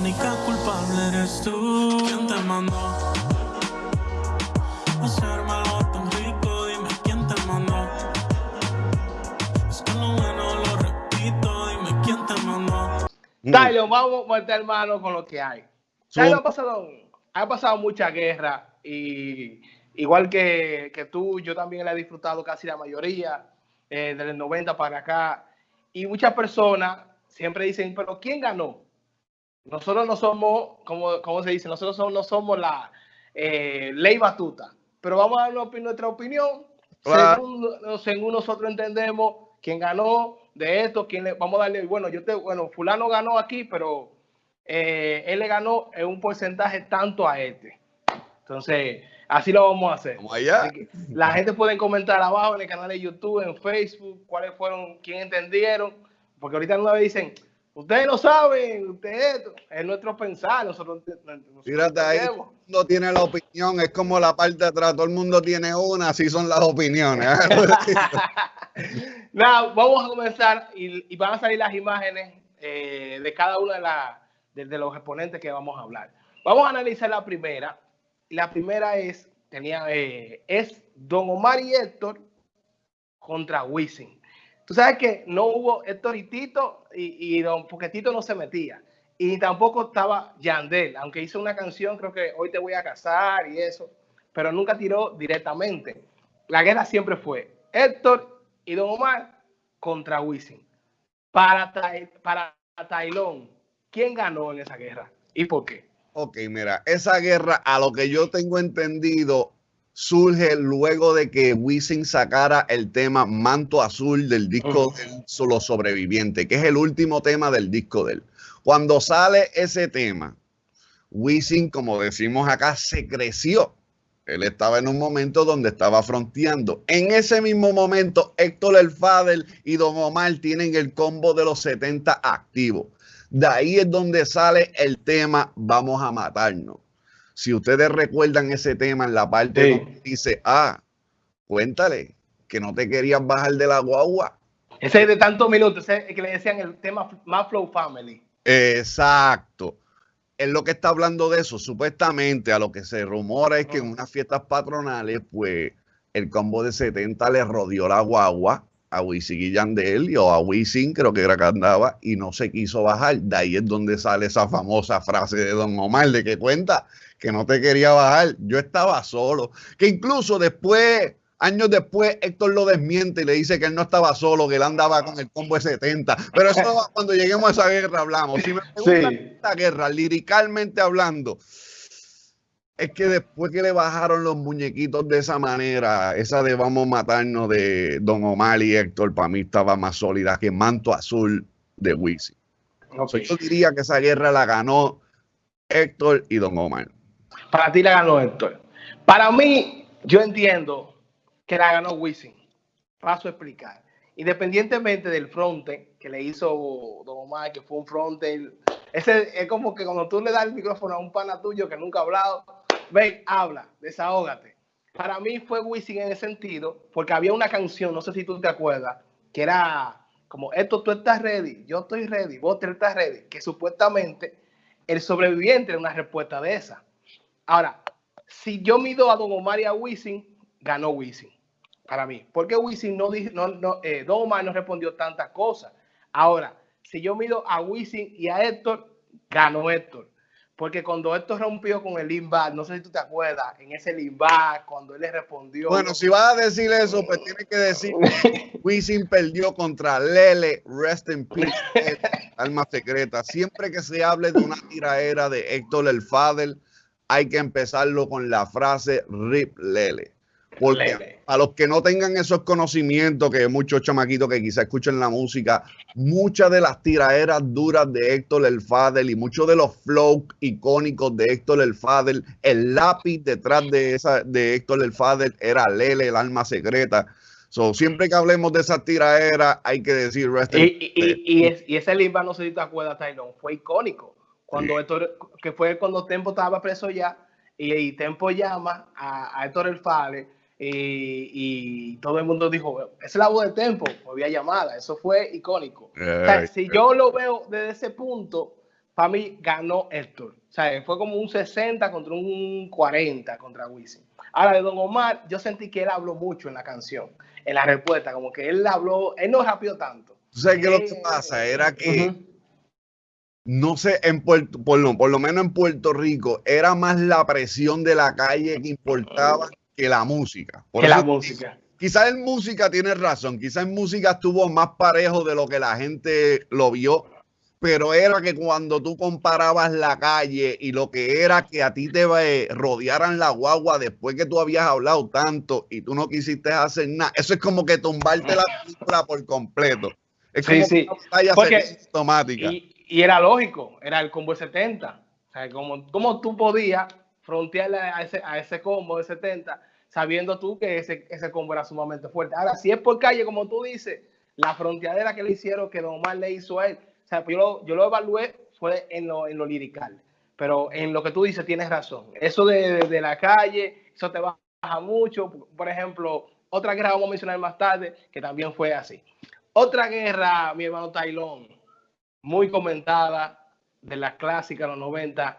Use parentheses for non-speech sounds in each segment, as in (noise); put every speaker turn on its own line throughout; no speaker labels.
única culpable eres tú. ¿Quién te mandó? A hacérmelo tan rico, dime quién te mandó. Es que lo bueno lo repito, dime quién te mandó.
Tyler, vamos a meter mano con lo que hay. Tyler, ha pasado, ha pasado mucha guerra y igual que, que tú, yo también la he disfrutado casi la mayoría, eh, del 90 para acá. Y muchas personas siempre dicen, pero ¿quién ganó? Nosotros no somos, como, como se dice, nosotros somos, no somos la eh, ley batuta, pero vamos a dar nuestra opinión según, nosotros entendemos quién ganó de esto, quién le, vamos a darle, bueno, yo te, bueno, fulano ganó aquí, pero eh, él le ganó en un porcentaje tanto a este. Entonces, así lo vamos a hacer.
allá.
La gente puede comentar abajo en el canal de YouTube, en Facebook, cuáles fueron, quién entendieron, porque ahorita no me dicen, Ustedes no saben, ustedes, es nuestro pensar, nosotros,
Fíjate ahí, no tiene la opinión, es como la parte de atrás, todo el mundo tiene una, así son las opiniones. (laughs)
Nada, vamos a comenzar y, van a salir las imágenes eh, de cada una de, la, de, los exponentes que vamos a hablar. Vamos a analizar la primera. La primera es, tenía, eh, es Don Omar y Héctor contra Wisin. Tú sabes que no hubo Héctor y Tito, y, don, porque Tito no se metía. Y tampoco estaba Yandel, aunque hizo una canción, creo que hoy te voy a casar y eso, pero nunca tiró directamente. La guerra siempre fue Héctor y Don Omar contra Wisin. Para, para Tailón, ¿quién ganó en esa guerra y por qué?
Ok, mira, esa guerra, a lo que yo tengo entendido, surge luego de que Wisin sacara el tema Manto Azul del disco de Los Sobrevivientes, que es el último tema del disco de él. Cuando sale ese tema, Wisin, como decimos acá, se creció. Él estaba en un momento donde estaba fronteando. En ese mismo momento, Héctor El Fadel y Don Omar tienen el combo de los 70 activos. De ahí es donde sale el tema Vamos a matarnos. Si ustedes recuerdan ese tema en la parte donde dice, ah, cuéntale que no te querías bajar de la guagua.
Ese es de tantos minutos, ese es que le decían el tema más Flow Family.
Exacto. Es lo que está hablando de eso. Supuestamente a lo que se rumora es que en unas fiestas patronales, pues el combo de 70 le rodeó la guagua a Wisin y Yandel o a Wisin, creo que era que andaba, y no se quiso bajar. De ahí es donde sale esa famosa frase de Don Omar de que cuenta que no te quería bajar. Yo estaba solo. Que incluso después, años después, Héctor lo desmiente y le dice que él no estaba solo, que él andaba con el combo de 70. Pero eso cuando lleguemos a esa guerra hablamos. Si me preguntan esta guerra, liricalmente hablando, es que después que le bajaron los muñequitos de esa manera, esa de vamos a matarnos de Don Omar y Héctor, para mí estaba más sólida que Manto Azul de Wisin. yo diría que esa guerra la ganó Héctor y Don Omar.
Para ti la ganó Héctor. Para mí, yo entiendo que la ganó Wisin. Paso a explicar. Independientemente del fronte que le hizo Don Omar, que fue un fronte, ese es como que cuando tú le das el micrófono a un pana tuyo que nunca ha hablado, ven, habla, desahógate. Para mí fue Wisin en ese sentido, porque había una canción, no sé si tú te acuerdas, que era como, esto tú estás ready, yo estoy ready, vos estás ready, que supuestamente el sobreviviente era una respuesta de esa. Ahora, si yo mido a Don Omar y a Wisin, ganó Wisin para mí. Porque Wisin no no, no, eh, Don Omar no respondió tantas cosas. Ahora, si yo mido a Wisin y a Héctor, ganó Héctor. Porque cuando Héctor rompió con el Limba, no sé si tú te acuerdas, en ese Limba, cuando él le respondió.
Bueno, si vas a decir eso, pues tiene que decir (laughs) Wisin perdió contra Lele, Rest in Peace, (laughs) Alma Secreta. Siempre que se hable de una tiraera de Héctor el Fadel, hay que empezarlo con la frase Rip Lele. Porque a los que no tengan esos conocimientos, que muchos chamaquitos que quizá escuchen la música, muchas de las tiraderas duras de Héctor El Fadel y muchos de los flow icónicos de Héctor El Fadel, el lápiz detrás de esa de Héctor El Fadel era Lele, el alma secreta. So, siempre que hablemos de esa tiraera, hay que decir
y, y, y, y, ese limba, no sé si te acuerdas, Tylon, fue icónico cuando Héctor, que fue cuando Tempo estaba preso ya, y, Tempo llama a, Héctor El Fale, y, todo el mundo dijo, es la voz de Tempo, había llamada, eso fue icónico. si yo lo veo desde ese punto, para mí ganó Héctor. O sea, fue como un 60 contra un 40 contra Wisin. Ahora, de Don Omar, yo sentí que él habló mucho en la canción, en la respuesta, como que él habló, él no rápido tanto.
¿Tú sabes qué lo que pasa? Era que, no sé, en Puerto, por lo, por lo menos en Puerto Rico, era más la presión de la calle que importaba que la música.
que la música.
Quizás en música tienes razón, quizás en música estuvo más parejo de lo que la gente lo vio pero era que cuando tú comparabas la calle y lo que era que a ti te rodearan la guagua después que tú habías hablado tanto y tú no quisiste hacer nada, eso es como que tumbarte la película por completo. Es
sí, sí. Porque,
automática.
Y, y, era lógico, era el combo de 70. O sea, como, como tú podías frontearle a ese, a ese combo de 70 sabiendo tú que ese, ese combo era sumamente fuerte. Ahora, si es por calle, como tú dices, la fronteadera que le hicieron, que Don Omar le hizo a él, sea, pues yo lo, yo lo evalué fue en lo, en lo lirical, pero en lo que tú dices tienes razón. Eso de, de, la calle, eso te baja mucho. Por ejemplo, otra guerra vamos a mencionar más tarde, que también fue así. Otra guerra, mi hermano Tailón, muy comentada, de la clásica de los 90,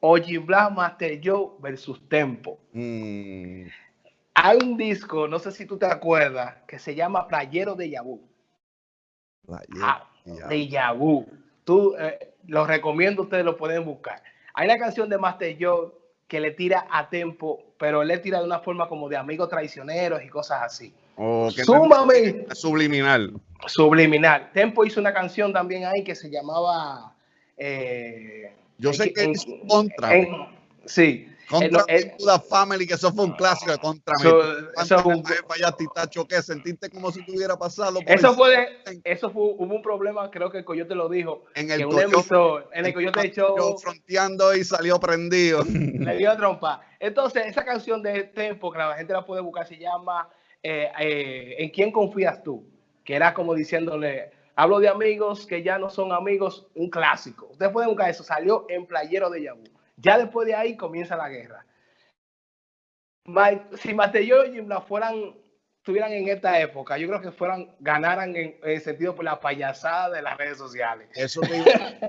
Oji Black Master Joe versus Tempo.
Mm.
Hay un disco, no sé si tú te acuerdas, que se llama Playero de Yabú.
Playero
de Yabu. Tú, eh, los recomiendo, ustedes lo pueden buscar. Hay una canción de Master Joe que le tira a tempo, pero le tira de una forma como de amigos traicioneros y cosas así.
Oh, subliminal.
Subliminal. Tempo hizo una canción también ahí que se llamaba. Eh,
Yo sé que es contra.
sí.
Contra el, la Family, que eso fue un clásico de contra
so, fue un,
¿qué? Sentiste como si tuviera pasado.
eso fue, de, eso fue, hubo un problema, creo que el Coyote lo dijo.
En el,
que
Coyote,
emisor, en el Coyote.
Fronteando y salió prendido.
Le dio trompa. Entonces, esa canción de Tempo, que la gente la puede buscar, se llama eh, eh, ¿En quién confías tú? Que era como diciéndole, hablo de amigos que ya no son amigos, un clásico. Ustedes pueden buscar eso, salió en Playero de Yahoo. Ya después de ahí comienza la guerra. Si Mateo y Jimla fueran, estuvieran en esta época, yo creo que fueran, ganaran en, el sentido por la payasada de las redes sociales.
Eso te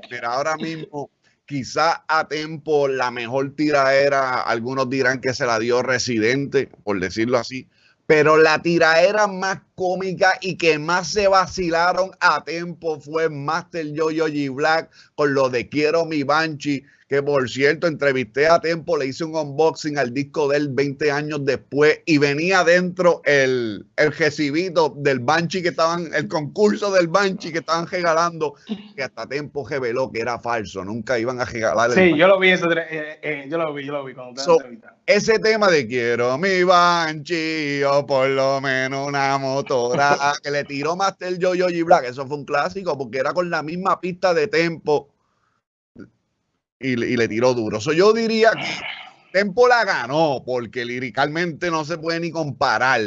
pero (laughs) ahora mismo, quizá a tiempo la mejor tiraera, algunos dirán que se la dio Residente, por decirlo así, pero la tiraera más cómica y que más se vacilaron a tiempo fue Master Yo-Yo G Black con lo de Quiero mi Banshee que por cierto entrevisté a Tempo, le hice un unboxing al disco de él 20 años después y venía dentro el, el recibito del Banshee que estaban, el concurso del Banshee que estaban regalando, que hasta Tempo reveló que era falso, nunca iban a regalar.
Sí, yo lo vi, eso, eh, eh, yo lo vi, yo lo vi cuando
so, Ese tema de quiero mi Banshee o por lo menos una motora (laughs) que le tiró Master Yo-Yo G Black, eso fue un clásico porque era con la misma pista de Tempo y, le tiró duro. So, yo diría que Tempo la ganó porque liricalmente no se puede ni comparar,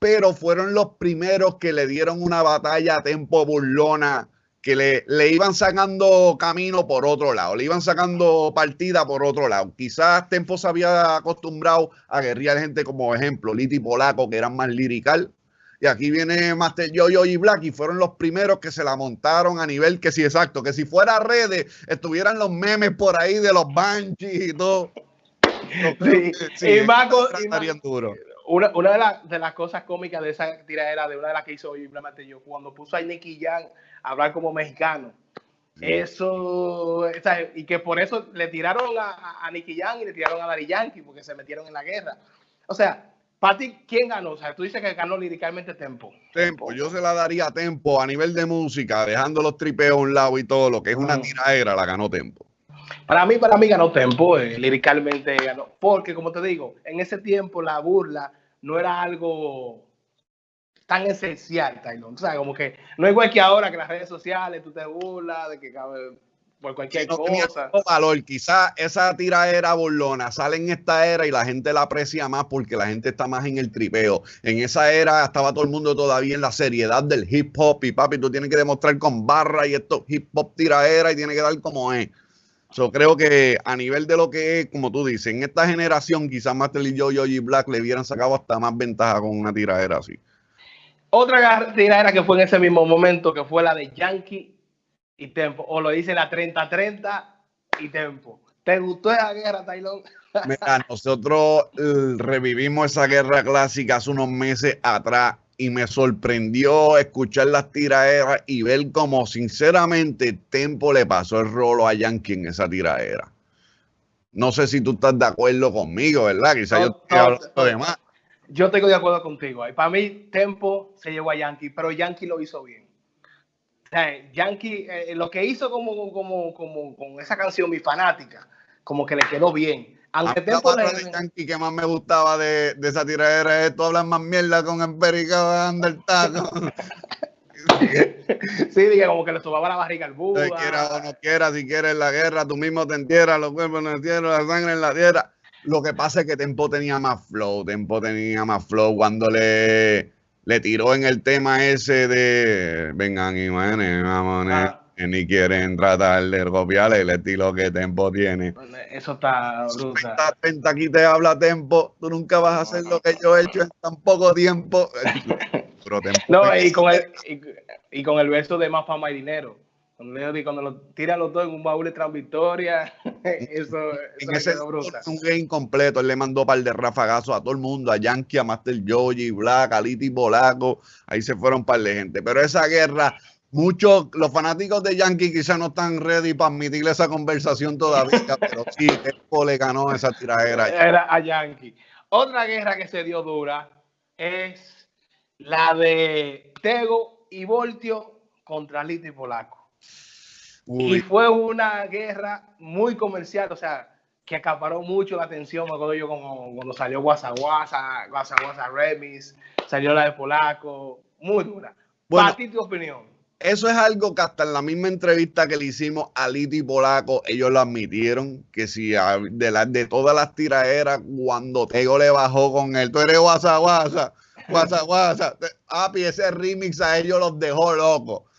pero fueron los primeros que le dieron una batalla a Tempo burlona que le, le, iban sacando camino por otro lado, le iban sacando partida por otro lado. Quizás Tempo se había acostumbrado a guerrear gente como ejemplo, Liti Polaco, que eran más lirical, y aquí viene Master Yo-Yo y Black y fueron los primeros que se la montaron a nivel que sí, exacto, que si fuera redes estuvieran los memes por ahí de los Banshees y todo.
Sí, sí, y Marco, Una, una de, la, de, las cosas cómicas de esa tiradera, de una de las que hizo simplemente yo, cuando puso a Nicky Jan a hablar como mexicano. Eso, o sea, y que por eso le tiraron a, a Nicky Jan y le tiraron a Dari Yankee, porque se metieron en la guerra. O sea, para ti, ¿quién ganó? O sea, tú dices que ganó liricalmente Tempo.
Tempo, yo se la daría a Tempo a nivel de música, dejando los tripeos a un lado y todo lo que es una uh tiradera, la ganó Tempo.
Para mí, para mí ganó Tempo, eh, liricalmente ganó. Porque, como te digo, en ese tiempo la burla no era algo tan esencial, Taylor. O sea, como que no es igual que ahora que las redes sociales tú te burlas de que cabe por cualquier no cosa.
valor. Quizás esa tira era burlona sale en esta era y la gente la aprecia más porque la gente está más en el tripeo. En esa era estaba todo el mundo todavía en la seriedad del hip hop y papi, tú tienes que demostrar con barra y esto hip hop tiraera y tiene que dar como es. Yo creo que a nivel de lo que es, como tú dices, en esta generación quizás Master y yo, y Black le hubieran sacado hasta más ventaja con una tiradera así.
Otra tiradera que fue en ese mismo momento, que fue la de Yankee y Tempo. O lo dice la 30-30 y Tempo. ¿Te gustó esa guerra, Taylor? (laughs)
Mira, nosotros eh, revivimos esa guerra clásica hace unos meses atrás y me sorprendió escuchar las tiraderas y ver cómo sinceramente Tempo le pasó el rolo a Yankee en esa tiradera. No sé si tú estás de acuerdo conmigo, ¿verdad? Quizás yo estoy hablando de más.
Yo estoy de acuerdo contigo. Y para mí, Tempo se llevó a Yankee, pero Yankee lo hizo bien. O sea, Yankee, eh, lo que hizo como, como, como con esa canción, mi fanática, como que le quedó bien. Aunque Tempo
le... de Yankee que más me gustaba de, de esa tiradera es tú hablas más mierda con Empérica el taco. (laughs)
sí, dije como que le sobaba la barriga al búho.
Si quiera o no quiera, si quieres la guerra, tú mismo te entierras, los cuerpos en el cielo, la sangre en la tierra. Lo que pasa es que Tempo tenía más flow, Tempo tenía más flow cuando le, le tiró en el tema ese de vengan y manen, vamos, ah. ni quieren tratar de copiar el estilo que Tempo tiene.
Pues, eso está brutal.
aquí te habla Tempo, tú nunca vas a hacer lo que yo he hecho en tan poco tiempo. (laughs)
no, y con, el, y, con el verso de más fama y dinero. Cuando, lo tiran los dos en un baúl de Victoria, (laughs) eso,
en ese un game completo, él le mandó un par de rafagazos a todo el mundo, a Yankee, a Master Joji, Black, a Liti Bolaco, ahí se fueron un par de gente. Pero esa guerra, muchos, los fanáticos de Yankee quizás no están ready para admitirle esa conversación todavía, (laughs) pero sí, Tempo le ganó esa tiradera.
Era a Yankee. Otra guerra que se dio dura es la de Tego y Voltio contra Liti Polaco. Y fue una guerra muy comercial, o sea, que acaparó mucho la atención, me acuerdo yo como cuando salió Guasa Guasa, Guasa Guasa Remix, salió la de Polaco, muy dura. Bueno, Para ti, tu opinión.
Eso es algo que hasta en la misma entrevista que le hicimos a Liti Polaco, ellos lo admitieron, que si de, la, de todas las tiraderas, cuando Tego le bajó con él, tú eres Guasa Guasa, Guasa Guasa, Api, ese remix a ellos los dejó locos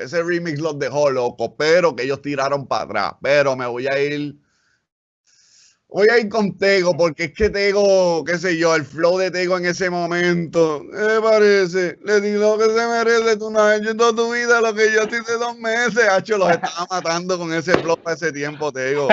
ese remix los dejó loco, pero que ellos tiraron para atrás. Pero me voy a ir. Voy a ir con Tego, porque es que Tego, qué sé yo, el flow de Tego en ese momento, me parece? Le digo que se merece, tú no has hecho toda tu vida lo que yo hice dos meses, Hacho, los estaba matando con ese flow para ese tiempo, Tego.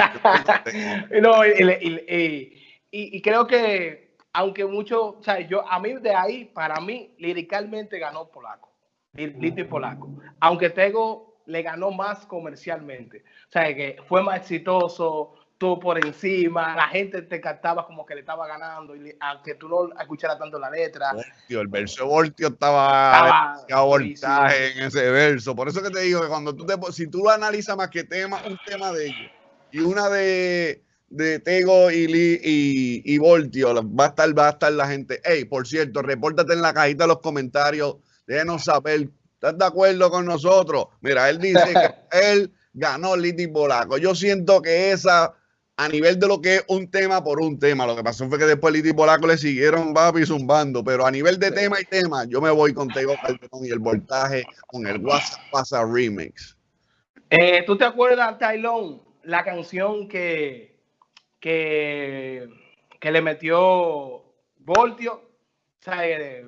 no, (laughs) y, y, creo que, aunque mucho, o sea, yo, a mí de ahí, para mí, liricalmente ganó Polaco. Lito y Polaco. Aunque Tego le ganó más comercialmente. O sea, que fue más exitoso, tú por encima, la gente te cantaba como que le estaba ganando, y aunque tú no escucharas tanto la letra.
el verso de Voltio estaba, estaba voltaje en ese verso. Por eso que te digo que cuando tú te, si tú lo analizas más que tema, un tema de ellos y una de, de Tego y, y, y Voltio, va a estar, va a estar la gente. Hey, por cierto, repórtate en la cajita de los comentarios déjenos saber, ¿estás de acuerdo con nosotros? Mira, él dice que (laughs) él ganó Liti Polaco. Yo siento que esa, a nivel de lo que es un tema por un tema, lo que pasó fue que después Liti Polaco le siguieron papi zumbando, pero a nivel de tema y tema, yo me voy con Tego y el voltaje con el WhatsApp Pasa Remix.
Eh, ¿Tú te acuerdas, Tylon, la canción que, que, que le metió Voltio? O sea, eh,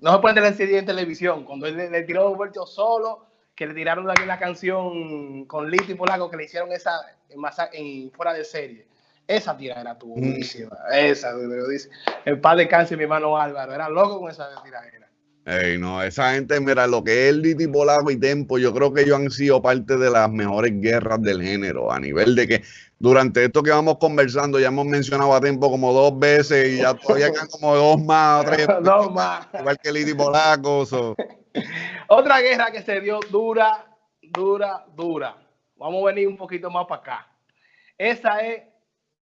no se puede tener en televisión. Cuando él le, tiró Voltio solo, que le tiraron aquí la canción con Lito y Polaco, que le hicieron esa en, fuera de serie. Esa tiradera tuvo buenísima. Esa, dice. El padre de cáncer, mi hermano Álvaro, era loco con esa tiradera.
Ey, no, esa gente, mira, lo que es Liti Polaco y Tempo, yo creo que ellos han sido parte de las mejores guerras del género, a nivel de que durante esto que vamos conversando, ya hemos mencionado a tiempo como dos veces y ya todavía quedan como dos más o tres. (laughs)
dos más.
Igual que Liti Polacos.
Otra guerra que se dio dura, dura, dura. Vamos a venir un poquito más para acá. Esa es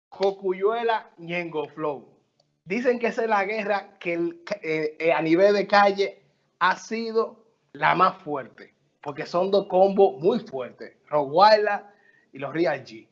Cocuyuela Ñengo Flow. Dicen que esa es la guerra que eh, eh, a nivel de calle ha sido la más fuerte, porque son dos combos muy fuertes, Roguayla y los Real G.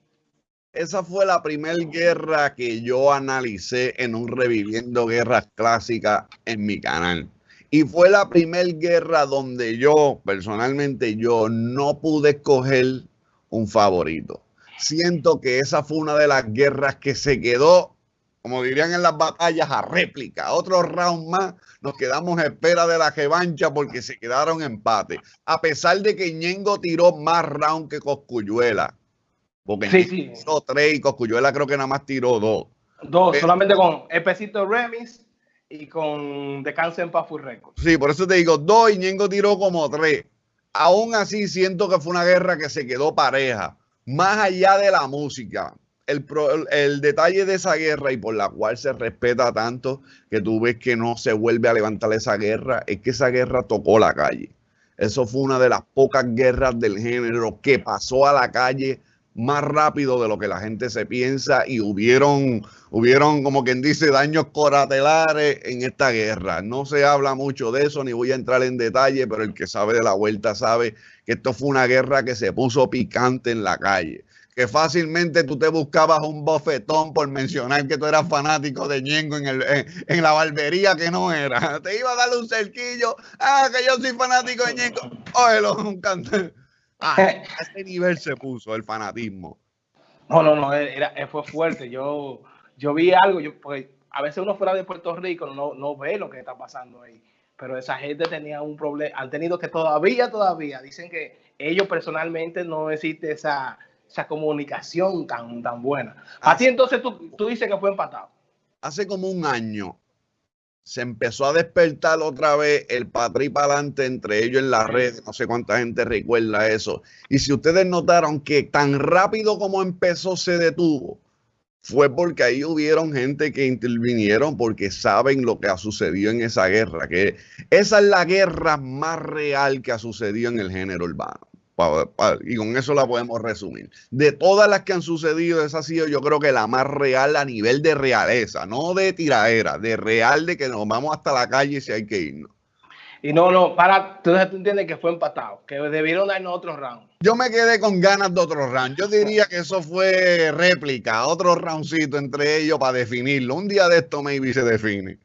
Esa fue la primera guerra que yo analicé en un Reviviendo Guerras Clásicas en mi canal. Y fue la primera guerra donde yo, personalmente, yo no pude escoger un favorito. Siento que esa fue una de las guerras que se quedó como dirían en las batallas, a réplica. Otro round más, nos quedamos a espera de la revancha porque se quedaron empate. A pesar de que Ñengo tiró más round que Coscuyuela. Porque
Sí,
tiró tres y Coscuyuela creo que nada más tiró dos.
Dos, solamente con el pesito Remis y con Descanso en Paz Full Record.
Sí, por eso te digo, dos y Ñengo tiró como tres. Aún así siento que fue una guerra que se quedó pareja. Más allá de la música, el, detalle de esa guerra y por la cual se respeta tanto que tú ves que no se vuelve a levantar esa guerra, es que esa guerra tocó la calle. Eso fue una de las pocas guerras del género que pasó a la calle más rápido de lo que la gente se piensa y hubieron, hubieron como quien dice, daños colaterales en esta guerra. No se habla mucho de eso, ni voy a entrar en detalle, pero el que sabe de la vuelta sabe que esto fue una guerra que se puso picante en la calle. Que fácilmente tú te buscabas un bofetón por mencionar que tú eras fanático de Ñengo en, el, en, en la barbería que no era. (laughs) Te iba a darle un cerquillo. Ah, que yo soy fanático de Ñengo. Óyelo, un cantante. Ah, a ese nivel se puso el fanatismo.
No, no, no, era, era- fue fuerte. Yo, yo vi algo, yo, porque a veces uno fuera de Puerto Rico no, no ve lo que está pasando ahí. Pero esa gente tenía un problema, han tenido que todavía, todavía, dicen que ellos personalmente no existe esa, esa comunicación tan, tan buena. A
Ah.
ti entonces tú, tú dices que fue empatado.
Hace como un año se empezó a despertar otra vez el patri para adelante entre ellos en la red. No sé cuánta gente recuerda eso. Y si ustedes notaron que tan rápido como empezó se detuvo, fue porque ahí hubieron gente que intervinieron porque saben lo que ha sucedido en esa guerra. Que esa es la guerra más real que ha sucedido en el género urbano. Y con eso la podemos resumir. De todas las que han sucedido, esa ha sido yo creo que la más real a nivel de realeza, no de tiradera, de real de que nos vamos hasta la calle si hay que irnos.
Y no, no, para, entonces tú entiendes que fue empatado, que debieron darnos otro round.
Yo me quedé con ganas de otro round. Yo diría que eso fue réplica, otro roundcito entre ellos para definirlo. Un día de esto maybe se define.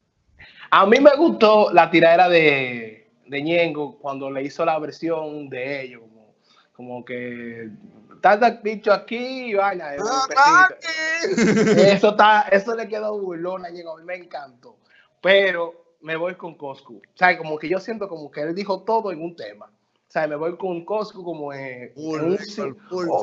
A mí me gustó la tiradera de, de Ñengo cuando le hizo la versión de ellos, como, que el bicho aquí y pesito. Eso está, eso le quedó burlón a Ñengo, a mí me encantó. Pero me voy con Coscu. O sea, como que yo siento como que él dijo todo en un tema. O sea, me voy con Coscu como en, un oh,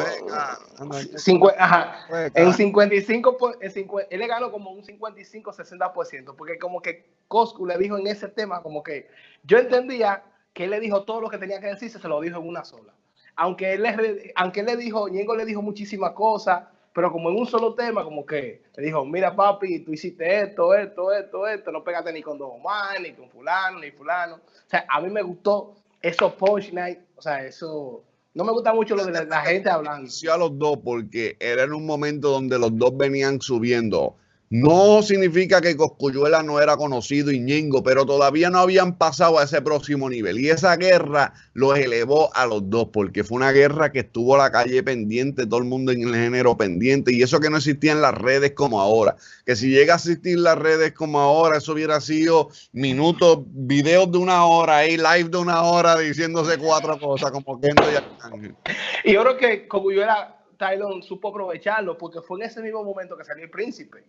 ajá, en 55, por- en cincu- él le ganó como un 55-60%, porque como que Coscu le dijo en ese tema, como que yo entendía que él le dijo todo lo que tenía que decirse, se lo dijo en una sola. Aunque él le, aunque él le dijo, Ñengo le dijo muchísimas cosas, pero como en un solo tema, como que le dijo, mira papi, tú hiciste esto, esto, esto, esto, no pegaste ni con Don Omar, ni con fulano, ni fulano. O sea, a mí me gustó esos punch night, o sea, eso, no me gusta mucho lo de la, la gente hablando.
A los dos porque era en un momento donde los dos venían subiendo. No significa que Coscuyuela no era conocido y Ñengo, pero todavía no habían pasado a ese próximo nivel. Y esa guerra los elevó a los dos, porque fue una guerra que estuvo la calle pendiente, todo el mundo en el género pendiente, y eso que no existían las redes como ahora. Que si llega a existir las redes como ahora, eso hubiera sido minutos, videos de una hora, ahí live de una hora diciéndose cuatro cosas, como y Arcángel.
Y yo creo que era, Tylon supo aprovecharlo porque fue en ese mismo momento que salió el príncipe.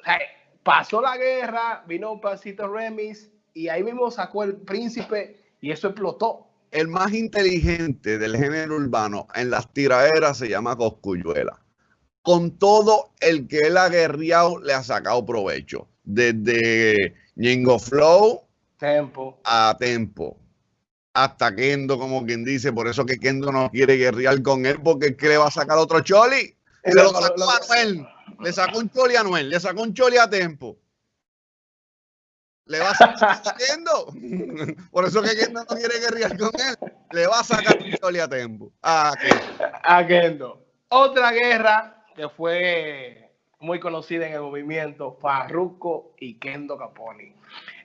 O sea, pasó la guerra, vino un pasito Remis y ahí mismo sacó el príncipe y eso explotó.
el más inteligente del género urbano en las tiraderas se llama Coscuyuela. Con todo el que él ha guerreado, le ha sacado provecho. Desde Ñengo Flow
Tempo.
a Tempo. Hasta Kendo, como quien dice. Por eso que Kendo no quiere guerrear con él, porque es que le va a sacar otro choli. Se lo sacó a Anuel. Le sacó un choli a Anuel. Le sacó un choli a Tempo. Le va a sacar a Kendo. Por eso que Kendo no quiere guerrear con él. Le va a sacar un choli a Tempo. Ah, Kendo.
a Kendo. Otra guerra que fue muy conocida en el movimiento, Farruko y Kendo Caponi.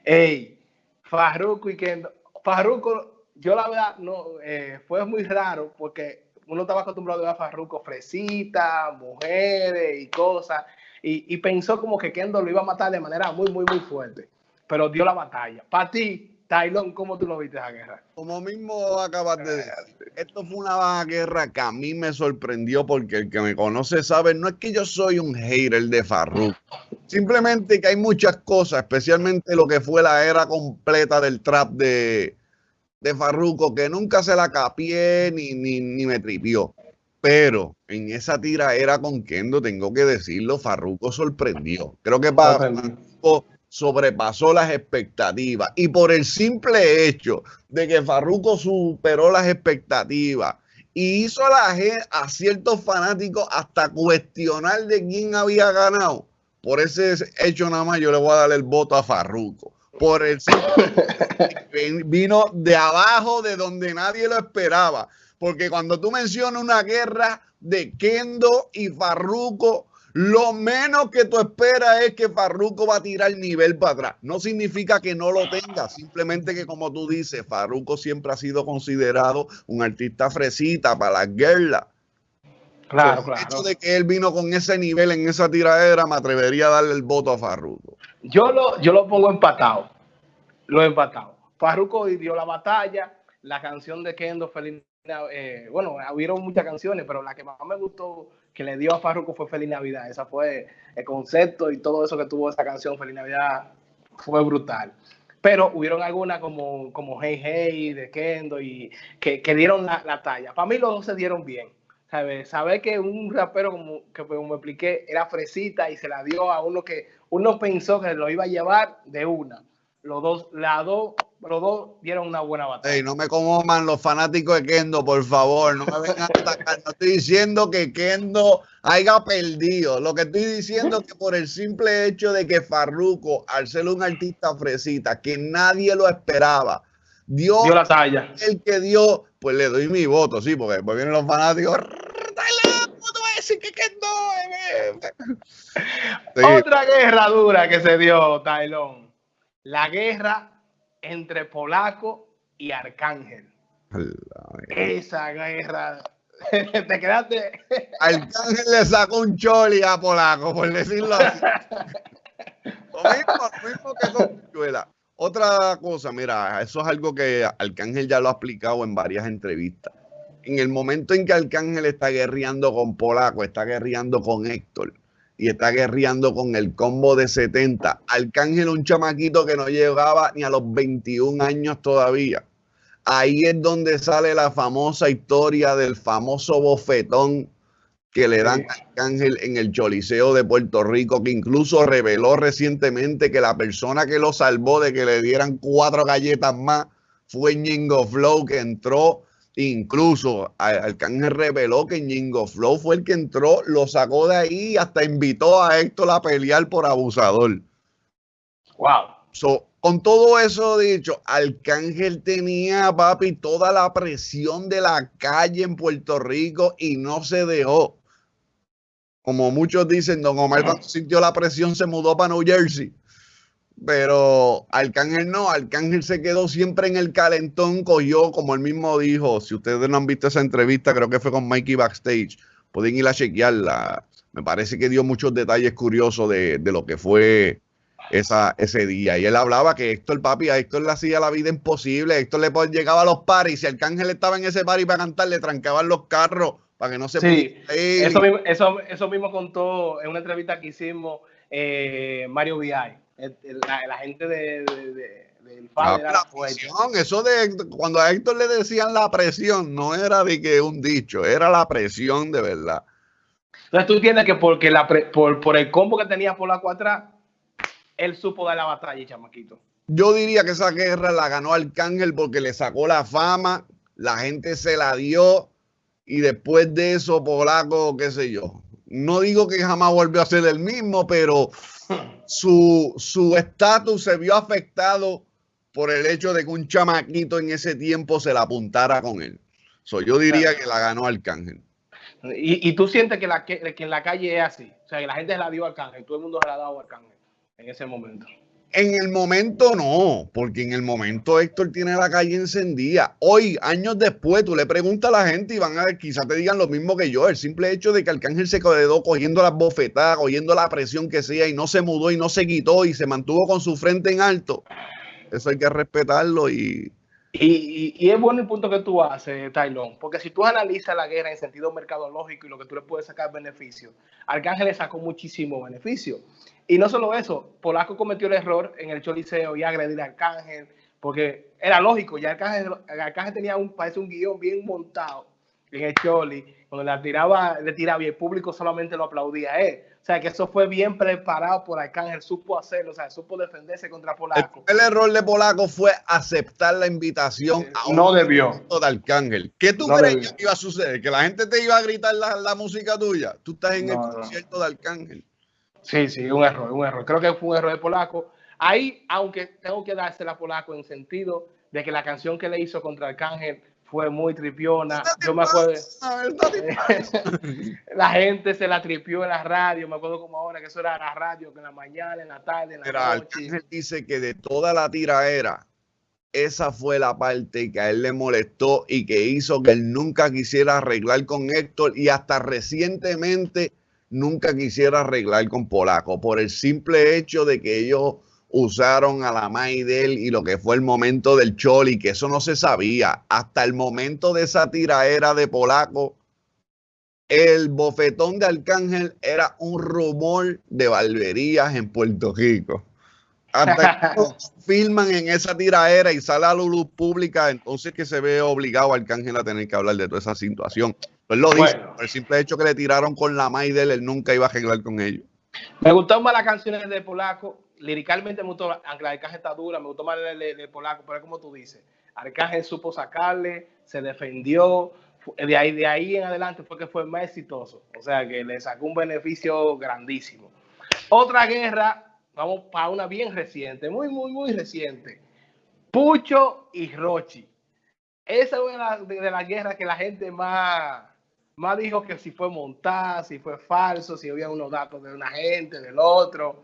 Ey, Farruko y Kendo. Farruko, yo la verdad, no, eh, fue muy raro porque uno estaba acostumbrado a ver a Farruko fresita, mujeres y cosas, y, y pensó como que Kendo lo iba a matar de manera muy, muy, muy fuerte, pero dio la batalla. Para ti, Tylon, ¿cómo tú lo viste esa guerra?
Como mismo acabas de decir, esto fue una guerra que a mí me sorprendió porque el que me conoce sabe, no es que yo soy un hater de Farruk, simplemente que hay muchas cosas, especialmente lo que fue la era completa del trap de, de Farruko, que nunca se la capié ni, ni, ni me tripió. Pero en esa tira era con Kendo, tengo que decirlo, Farruko sorprendió. Creo que para sobrepasó las expectativas. Y por el simple hecho de que Farruko superó las expectativas y hizo a, la gente, a ciertos fanáticos hasta cuestionar de quién había ganado, por ese hecho nada más yo le voy a dar el voto a Farruko. Por el (laughs) vino de abajo, de donde nadie lo esperaba. Porque cuando tú mencionas una guerra de Kendo y Farruko, lo menos que tú esperas es que Farruko va a tirar el nivel para atrás. No significa que no lo tenga, simplemente que como tú dices, Farruko siempre ha sido considerado un artista fresita para la guerra.
Claro, claro.
El hecho de que él vino con ese nivel en esa tiradera, me atrevería a darle el voto a Farruko.
Yo lo, yo lo pongo empatado. Lo empatado. Farruko dio la batalla, la canción de Kendo Feliz eh, bueno, hubieron muchas canciones, pero la que más me gustó que le dio a Farruko fue Feliz Navidad. Esa fue el concepto y todo eso que tuvo esa canción, Feliz Navidad, fue brutal. Pero hubieron algunas como, como Hey Hey de Kendo y que, que dieron la, la, talla. Para mí los dos se dieron bien. ¿Sabes? Saber que un rapero, como, que como me expliqué, era fresita y se la dio a uno que uno pensó que lo iba a llevar de una. Los dos, la dos los dos dieron una buena batalla.
Hey, no me coman los fanáticos de Kendo, por favor, no me vengan a (laughs) atacar. No estoy diciendo que Kendo haya perdido. Lo que estoy diciendo es que por el simple hecho de que Farruko, al ser un artista fresita, que nadie lo esperaba, dio,
dio la talla.
El que dio, pues le doy mi voto, sí, porque después vienen los fanáticos. Decir que Kendo,
sí. Otra guerra dura que se dio, Tailón. La guerra entre Polaco y Arcángel. Esa guerra. (laughs) Te quedaste.
Arcángel le sacó un choli a Polaco, por decirlo así. (laughs) lo mismo, lo mismo que con Chuela. Otra cosa, mira, eso es algo que Arcángel ya lo ha explicado en varias entrevistas. En el momento en que Arcángel está guerreando con Polaco, está guerreando con Héctor, y está guerreando con el combo de 70. Arcángel, un chamaquito que no llegaba ni a los 21 años todavía. Ahí es donde sale la famosa historia del famoso bofetón que le dan a Arcángel en el Choliseo de Puerto Rico, que incluso reveló recientemente que la persona que lo salvó de que le dieran cuatro galletas más fue Ñingo Flow, que entró Incluso Arcángel reveló que Ñingo Flow fue el que entró, lo sacó de ahí y hasta invitó a Héctor a pelear por abusador.
Wow.
So, con todo eso dicho, Arcángel tenía, papi, toda la presión de la calle en Puerto Rico y no se dejó. Como muchos dicen, Don Omar cuando sintió la presión se mudó para New Jersey. Pero Arcángel no, Arcángel se quedó siempre en el calentón, cogió, como él mismo dijo, si ustedes no han visto esa entrevista, creo que fue con Mikey Backstage, pueden ir a chequearla. Me parece que dio muchos detalles curiosos de, de lo que fue esa, ese día. Y él hablaba que Héctor, papi, a Héctor le hacía la vida imposible. Héctor le llegaba a los paris. Si Arcángel estaba en ese party para cantar, le trancaban los carros para que no se
sí, eso mismo, eso, eso mismo contó en una entrevista que hicimos eh, Mario VI la, la gente de, de, de, del padre
la, presión, eso de cuando a Héctor le decían la presión, no era de que un dicho, era la presión de verdad.
Entonces tú entiendes que porque la por, por el combo que tenía por la atrás, él supo dar la batalla, chamaquito.
Yo diría que esa guerra la ganó Arcángel porque le sacó la fama, la gente se la dio y después de eso, Polaco, qué sé yo. No digo que jamás volvió a ser el mismo, pero su estatus se vio afectado por el hecho de que un chamaquito en ese tiempo se la apuntara con él. So, yo diría que la ganó Arcángel.
¿Y, y tú sientes que, la, que, que, en la calle es así? O sea, que la gente se la dio a Arcángel, todo el mundo se la ha dado a Arcángel en ese momento.
En el momento no, porque en el momento Héctor tiene la calle encendida. Hoy, años después, tú le preguntas a la gente y van a quizás te digan lo mismo que yo. El simple hecho de que Arcángel se quedó cogiendo las bofetadas, cogiendo la presión que sea y no se mudó y no se quitó y se mantuvo con su frente en alto. Eso hay que respetarlo y,
Y, es bueno el punto que tú haces, Tailón, porque si tú analizas la guerra en sentido mercadológico y lo que tú le puedes sacar beneficio, Arcángel le sacó muchísimo beneficio. Y no solo eso, Polaco cometió el error en el Choliseo y agredir a Arcángel, porque era lógico, ya Arcángel, tenía un, parece un guion bien montado en el Choli, donde la tiraba, le tiraba y el público solamente lo aplaudía a él. O sea, que eso fue bien preparado por Arcángel, supo hacerlo, o sea, supo defenderse contra Polaco.
el error de Polaco fue aceptar la invitación a un
No debió.
concierto de Arcángel. ¿Qué tú
No
crees
debió.
que iba a suceder? ¿Que la gente te iba a gritar la, la música tuya? Tú estás en el
No,
concierto de Arcángel.
Sí, sí, un error, un error. Creo que fue un error de Polaco. Ahí, aunque tengo que dársela a Polaco en sentido de que la canción que le hizo contra Arcángel fue muy tripiona. Yo me acuerdo, (laughs) la gente se la tripió en la radio, me acuerdo como ahora que eso era la radio, que en la mañana, en la tarde, en la
Mira,
noche.
Arcángel dice que de toda la tiraera, esa fue la parte que a él le molestó y que hizo que él nunca quisiera arreglar con Héctor y hasta recientemente nunca quisiera arreglar con Polaco por el simple hecho de que ellos usaron a la May de él y lo que fue el momento del Choli, que eso no se sabía. Hasta el momento de esa tiraera de Polaco, el bofetón de Arcángel era un rumor de barberías en Puerto Rico. Hasta que (laughs) filman en esa tiraera y sale a la luz pública, entonces que se ve obligado Arcángel a tener que hablar de toda esa situación. Él lo dice,
Bueno.
por el simple hecho que le tiraron con la May de él, él nunca iba a arreglar con ellos.
Me gustaron más las canciones de Polaco. Liricalmente me gustó, aunque la Arcángel está dura, me gustó más de- de Polaco, pero como tú dices. Arcángel supo sacarle, se defendió. De ahí, de ahí en adelante fue que fue más exitoso. O sea que le sacó un beneficio grandísimo. Otra guerra, vamos para una bien reciente, muy, muy, muy reciente. Pucho y Rochi. Esa es una de, de las guerras que la gente más, más dijo que si fue montada, si fue falso, si había unos datos de una gente, del otro.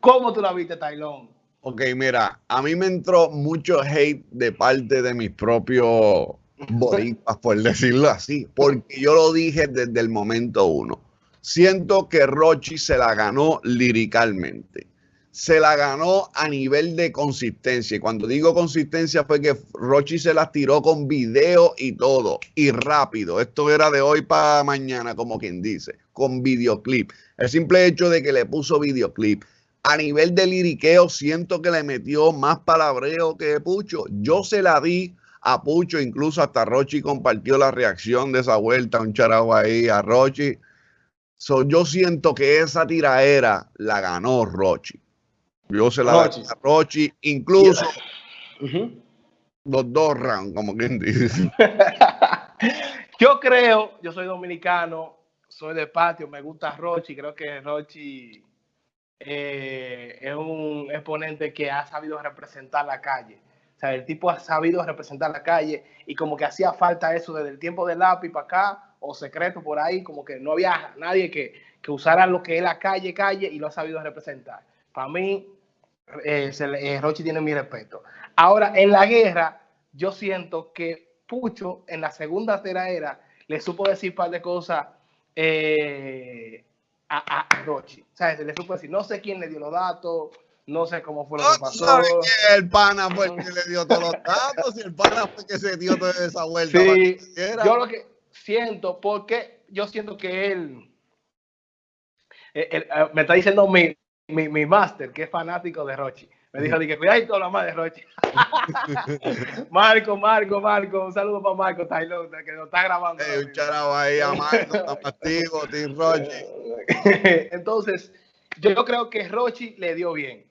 ¿Cómo tú la viste, Tailón?
Ok, mira, a mí me entró mucho hate de parte de mis propios boricuas, por decirlo así, porque yo lo dije desde el momento uno. Siento que Rochi se la ganó liricalmente. Se la ganó a nivel de consistencia. Y cuando digo consistencia fue que Rochi se las tiró con video y todo. Y rápido. Esto era de hoy para mañana, como quien dice. Con videoclip. El simple hecho de que le puso videoclip a nivel de liriqueo siento que le metió más palabreo que Pucho. Yo se la di a Pucho, incluso hasta Rochi compartió la reacción de esa vuelta, un charajo ahí a Rochi. So, yo siento que esa tiraera la ganó Rochi. Yo se la di a Rochi, incluso
Ujú.
los dos rounds, como quien dice. (laughs)
Yo creo, yo soy dominicano, soy de patio, me gusta Rochi, creo que Rochi eh, es un exponente que ha sabido representar la calle. O sea, el tipo ha sabido representar la calle y como que hacía falta eso desde el tiempo del lápiz para acá o secreto por ahí, como que no había nadie que, que usara lo que es la calle, calle y lo ha sabido representar. Para mí, eh, eh, Rochi tiene mi respeto. Ahora, en la guerra, yo siento que Pucho en la segunda era le supo decir un par de cosas eh, a, a- Rochi. O sea, le supo decir, no sé quién le dio los datos, no sé cómo fue lo
No
que pasó.
sabe que el pana fue el que le dio todos los datos y el pana fue el que se dio toda esa vuelta.
Sí, yo lo que siento, porque yo siento que él, él- él, eh, me está diciendo mi, mi, mi máster, que es fanático de Rochi. Me dijo, que cuidadito la más de Rochi. (laughs) Marco, Marco, Marco, un saludo para Marco Taylor, que lo está grabando.
Ey, un charajo ahí a Marco, está activo, Tim Rochi. (laughs)
Entonces, yo creo que Rochi le dio bien.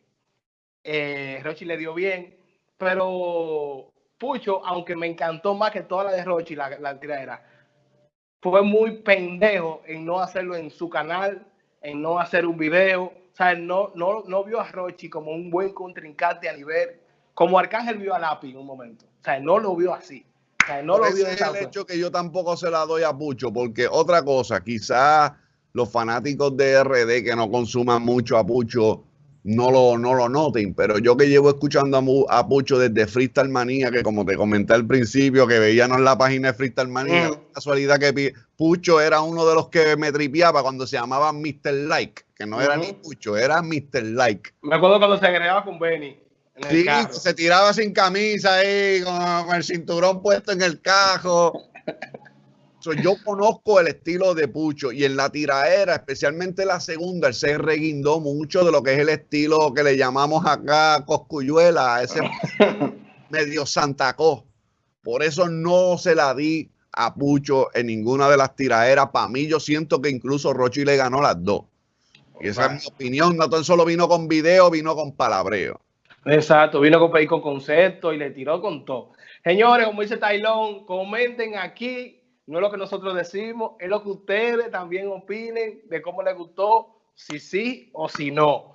Eh, Rochi le dio bien, pero Pucho, aunque me encantó más que toda la de Rochi, la, la tiradera, fue muy pendejo en no hacerlo en su canal, en no hacer un video. O sea, no, no, no vio a Rochi como un buen contrincante a nivel, como Arcángel vio a Lápiz en un momento. O sea, no lo vio así. O sea, no lo vio
ese es el hecho que yo tampoco se la doy a Pucho, porque otra cosa, quizás los fanáticos de RD que no consuman mucho a Pucho no lo, no lo noten, pero yo que llevo escuchando a, Mu- a Pucho desde Freestyle Manía, que como te comenté al principio, que veíamos la página de Freestyle Manía,
Mm.
casualidad que Pucho era uno de los que me tripeaba cuando se llamaba Mr. Like, que no era ni Pucho, era Mr. Like.
Me acuerdo cuando se agregaba con Benny.
Sí, se tiraba sin camisa ahí, con, con el cinturón puesto en el cajo. So, yo conozco el estilo de Pucho y en la tiraera, especialmente la segunda, él se reguindó mucho de lo que es el estilo que le llamamos acá Coscuyuela, ese (laughs) medio Santacó. Por eso no se la di a Pucho en ninguna de las tiraeras. Para mí, yo siento que incluso Rochi le ganó las dos. Y esa es mi opinión. No tan solo vino con video, vino con palabreo.
Exacto, vino con, con concepto y le tiró con todo. Señores, como dice Tailón, comenten aquí. No es lo que nosotros decimos, es lo que ustedes también opinen de cómo les gustó, si sí o si no.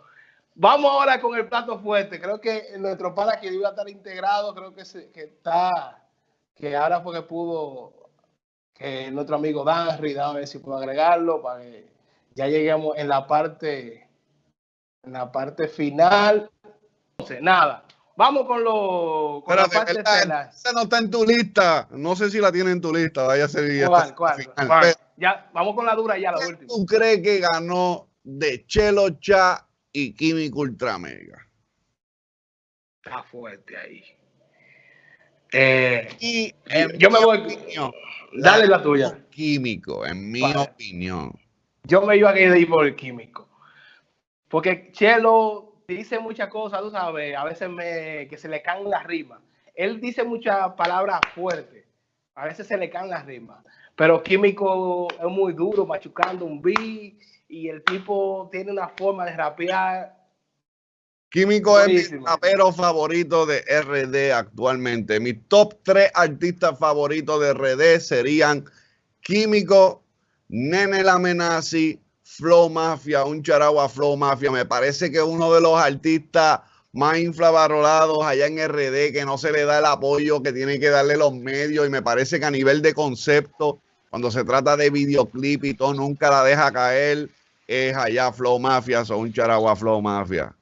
Vamos ahora con el plato fuerte. Creo que nuestro pana que iba a estar integrado, creo que, se, que está, que ahora fue que pudo, que nuestro amigo Danry, a ver si puedo agregarlo para que ya lleguemos en la parte, en la parte final. Entonces, nada. Vamos con, lo, con
Espérate,
la parte
¿verdad?
estelar.
Esa no está en tu lista. No sé si la tiene en tu lista. Vaya a ser ya
¿Cuál,
está
cuál,
final.
cuál?
Pero,
Ya, vamos con la dura ya, la última.
¿Tú crees que ganó de Chelo Cha y Químico Ultra Mega?
Está fuerte ahí. Eh,
Y
Eh, yo me voy-
opinión,
dale la tuya.
Químico, en mi
Vale.
opinión.
Yo me iba a ir por el químico. Porque Chelo dice muchas cosas, tú sabes, a veces me, que se le caen las rimas. Él dice muchas palabras fuertes, a veces se le caen las rimas. Pero Químico es muy duro, machucando un beat, y el tipo tiene una forma de rapear.
Químico es mi rapero favorito de RD actualmente. Mis top tres artistas favoritos de RD serían Químico, Nene La Amenazi, Flow Mafia, un charagua Flow Mafia. Me parece que uno de los artistas más infravalorados allá en RD, que no se le da el apoyo que tiene que darle los medios. Y me parece que a nivel de concepto, cuando se trata de videoclip y todo, nunca la deja caer. Es allá Flow Mafia, o un charagua Flow Mafia.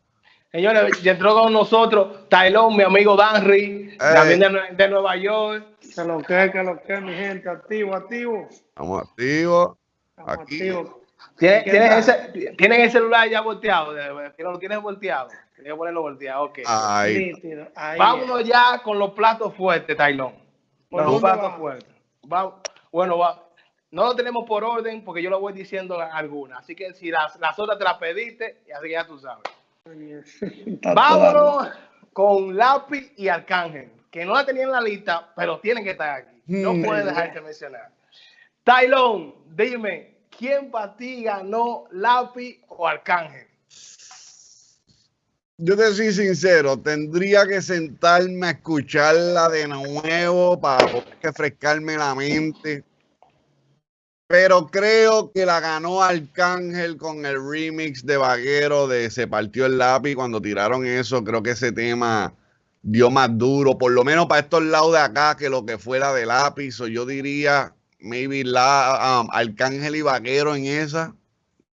Señores, ya entró con nosotros Tailón, mi amigo Danry, también de, de Nueva York.
Que lo que, que lo que, mi gente, activo, activo.
Estamos activos.
Estamos
Aquí.
activos.
¿Tienes,
¿Qué
tienes ese, ¿Tienes el celular ya volteado? De- ¿Lo tienes volteado? Quería ponerlo volteado, ok.
Ahí.
Nítido. Ahí
Vámonos ya con los platos fuertes, Tailón.
¿Por
Los
dónde
platos fuertes. Va- bueno, va. no lo tenemos por orden porque yo lo voy diciendo algunas. Así que si las, las otras te las pediste, y así que ya tú sabes. Vámonos con Lápiz y Arcángel, que no la tenía en la lista, pero tienen que estar aquí. No
Hmm.
pueden dejarse mencionar. Tailón, dime, ¿quién para ti ganó Lápiz o Arcángel?
Yo te soy sincero, tendría que sentarme a escucharla de nuevo para poder refrescarme la mente. Pero creo que la ganó Arcángel con el remix de Vaquero de Se partió el lápiz. Cuando tiraron eso, creo que ese tema dio más duro, por lo menos para estos lados de acá, que lo que fuera de lápiz. O yo diría, maybe la um, Arcángel y Vaquero en esa.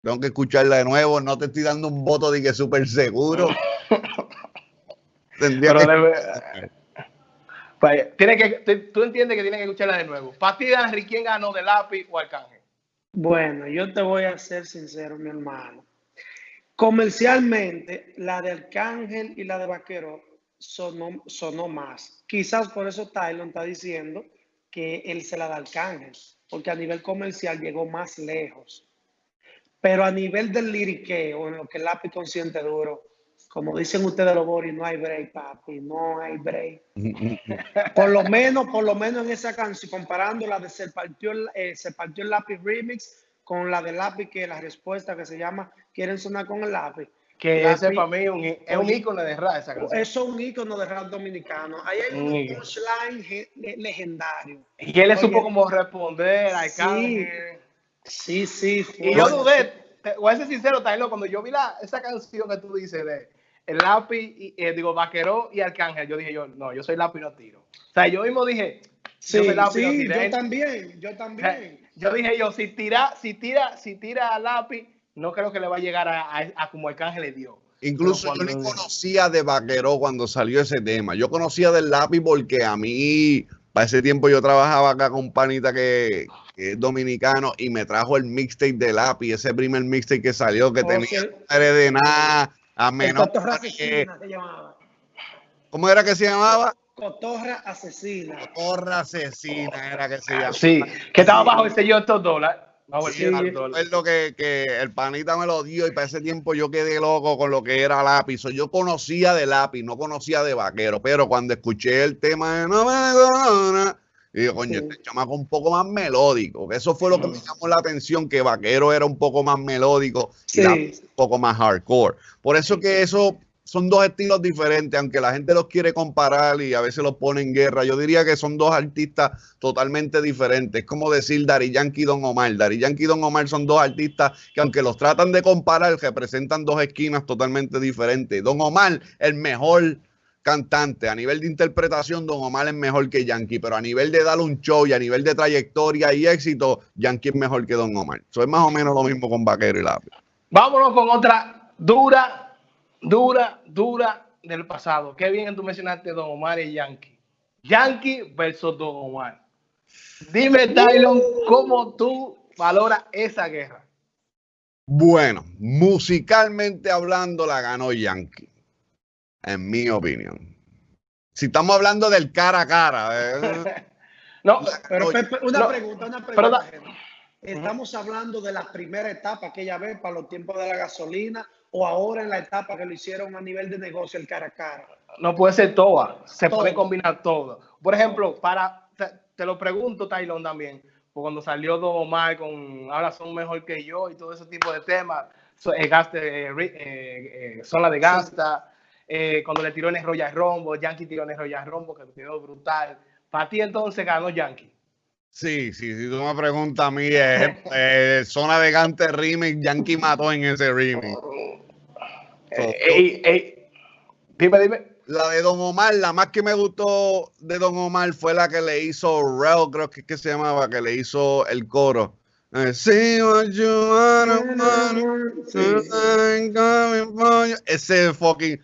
Tengo que escucharla de nuevo. No te estoy dando un voto de que súper seguro. (laughs) Tendría
Pero
que- (laughs)
Vaya, tiene que, tú- entiendes que tienes que escucharla de nuevo. Para ti, Danry, ¿quién ganó de Lápiz o Arcángel?
Bueno, yo te voy a ser sincero, mi hermano. Comercialmente, la de Arcángel y la de Vaquero sonó, sonó más. Quizás por eso Tylon está diciendo que él se la da a Arcángel, porque a nivel comercial llegó más lejos. Pero a nivel del liriqueo, en lo que el lápiz consciente duro, como dicen ustedes los Boris, no hay break, papi, no hay break. (laughs) Por lo menos, por lo menos en esa canción, comparando la de Se partió, el- eh, Se partió el lápiz remix con la de lápiz, que la respuesta que se llama Quieren sonar con el lápiz.
Que
Lápiz-
ese para mí un, es un ícono de rap esa canción.
Eso es un ícono de rap dominicano. Ahí hay
Un
punchline ge- le- legendario.
Y él le supo como responder a Arcángel.
Sí, sí.
Y yo dudé, voy a ser sincero, Taylor, cuando yo vi la, esa canción que tú dices de el lápiz, y, eh, digo, vaquero y arcángel, yo dije yo, no, yo soy lápiz no tiro. O sea, yo mismo dije,
Sí,
yo soy lápiz no
sí,
tiré.
yo también, yo también.
yo dije yo, si tira, si tira, si tira lápiz, no creo que le va a llegar a, a- a como arcángel le dio.
Incluso yo ni conocía de Vaquero cuando salió ese tema. Yo conocía del lápiz porque a mí, para ese tiempo yo trabajaba acá con un panita que, que es dominicano y me trajo el mixtape de lápiz, ese primer mixtape que salió que
Oh,
tenía madre de nada, a
El
menos que
se llamaba.
¿Cómo era que se llamaba?
Cotorra asesina.
Cotorra asesina era que se llamaba.
Sí, que estaba bajo el sello de estos dólares.
Sí,
de estos dólares.
recuerdo que, que el panita me lo dio y para ese tiempo yo quedé loco con lo que era lápiz. Yo conocía de lápiz, no conocía de vaquero, pero cuando escuché el tema de No me y digo, coño,
Sí.
este chamaco un poco más melódico. Eso fue lo que me llamó la atención, que vaquero era un poco más melódico y un poco más hardcore. Por eso que eso son dos estilos diferentes, aunque la gente los quiere comparar y a veces los pone en guerra. Yo diría que son dos artistas totalmente diferentes. Es como decir Dari Yankee y Don Omar. Dari Yankee y Don Omar son dos artistas que aunque los tratan de comparar, representan dos esquinas totalmente diferentes. Don Omar, el mejor cantante. A nivel de interpretación, Don Omar es mejor que Yankee, pero a nivel de dar un show y a nivel de trayectoria y éxito, Yankee es mejor que Don Omar. Eso es más o menos lo mismo con Vaquero y Lápiz.
Vámonos con otra dura, dura, dura del pasado. Qué bien que tú mencionaste Don Omar y Yankee. Yankee versus Don Omar. Dime, Tylon, ¿cómo tú valoras esa guerra?
Bueno, musicalmente hablando, la ganó Yankee, en mi opinión. Si estamos hablando del cara a cara, eh, (laughs)
No,
pero una
no,
pregunta, una
pero
pregunta. ¿Estamos hablando de la primera etapa aquella vez para los tiempos de la gasolina o ahora en la etapa que lo hicieron a nivel de negocio el cara a cara?
no puede ser toda. Se
Todo.
puede combinar todo. Por ejemplo, para te, te lo pregunto, Tylon, también. pues cuando salió Don Omar con Ahora son mejor que yo y todo ese tipo de temas, so- eh, gaste, eh, eh, Zona de Gasta, eh, cuando le tiró en el Royal Rombo, Yankee tiró en el Royal Rombo, que quedó brutal. Para ti entonces ganó Yankee.
Sí, sí, si tú me preguntas a mí, eh, eh, Zona de Gante Yankee mató en ese remix.
Eh, ey, ey, dime, dime.
La de Don Omar, la más que me gustó de Don Omar fue la que le hizo Rel, creo que, es que se llamaba, que le hizo el coro.
Sí.
Ese fucking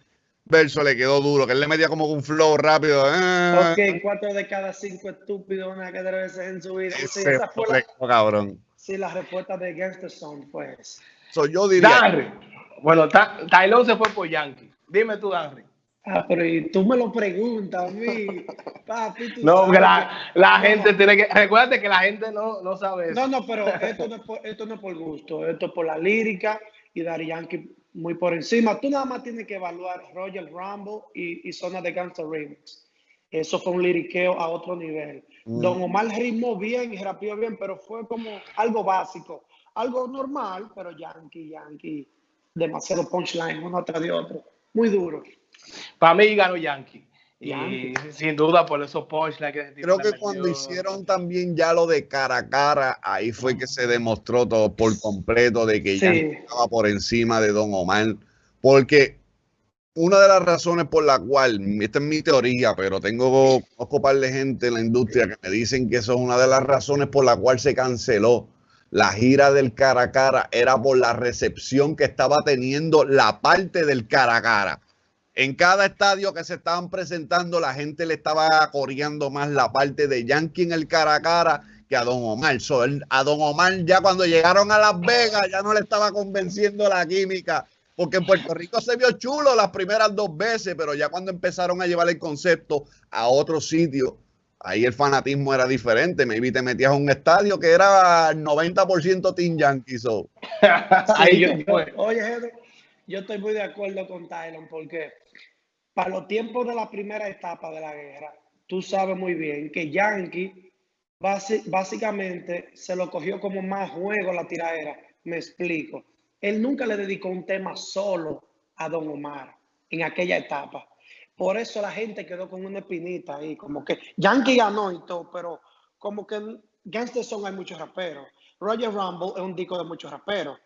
verso le quedó duro, que él le metía como un flow rápido. eh.
Ok, cuatro de cada cinco estúpidos una que debe veces en su vida. Sí,
Ese
esa fue la,
cabrón.
sí, la respuesta de Gangster Song, pues.
So, yo diría,
Danry. Bueno, Ta- Tylon se fue por Yankee. Dime tú, Danry.
Ah, pero y tú me lo preguntas a mí, (laughs) papi. tú
No, porque la,
que-
la
No,
gente tiene que. Recuérdate que la gente no, no sabe eso.
No, no, pero esto no, es por, esto no es por gusto, esto es por la lírica y Daddy Yankee muy por encima. Tú nada más tienes que evaluar Roger Rumble y, y Zona de Gangster Remix. Eso fue un liriqueo a otro nivel.
Mm.
Don Omar rimó bien y rapeó bien, pero fue como algo básico, algo normal, pero Yankee, Yankee, demasiado punchline uno tras de otro. Muy duro.
Para mí ganó Yankee. Y sin duda por esos punchlines que
creo que cuando hicieron también ya lo de cara a cara, ahí fue que se demostró todo por completo de que
Sí.
Yankee estaba por encima de Don Omar. Porque una de las razones por la cual, esta es mi teoría, pero tengo conozco un par de gente en la industria que me dicen que eso es una de las razones por la cual se canceló la gira del cara a cara, era por la recepción que estaba teniendo la parte del cara a cara. En cada estadio que se estaban presentando, la gente le estaba coreando más la parte de Yankee en el cara a cara que a Don Omar. So, él- a Don Omar ya cuando llegaron a Las Vegas ya no le estaba convenciendo la química, porque en Puerto Rico se vio chulo las primeras dos veces, pero ya cuando empezaron a llevar el concepto a otro sitio, ahí el fanatismo era diferente. Maybe te metías a un estadio que era 90% Team Yankee. So. (laughs)
Ahí
Sí,
yo,
yo- oye, Henry, yo estoy muy de acuerdo con Tylon porque para los tiempos de la primera etapa de la guerra, tú sabes muy bien que Yankee básicamente se lo cogió como más juego la tiradera. Me explico. Él nunca le dedicó un tema solo a Don Omar en aquella etapa. Por eso la gente quedó con una espinita ahí, como que Yankee ganó y todo, pero como que en hay muchos raperos. Roger Rumble es un disco de muchos raperos.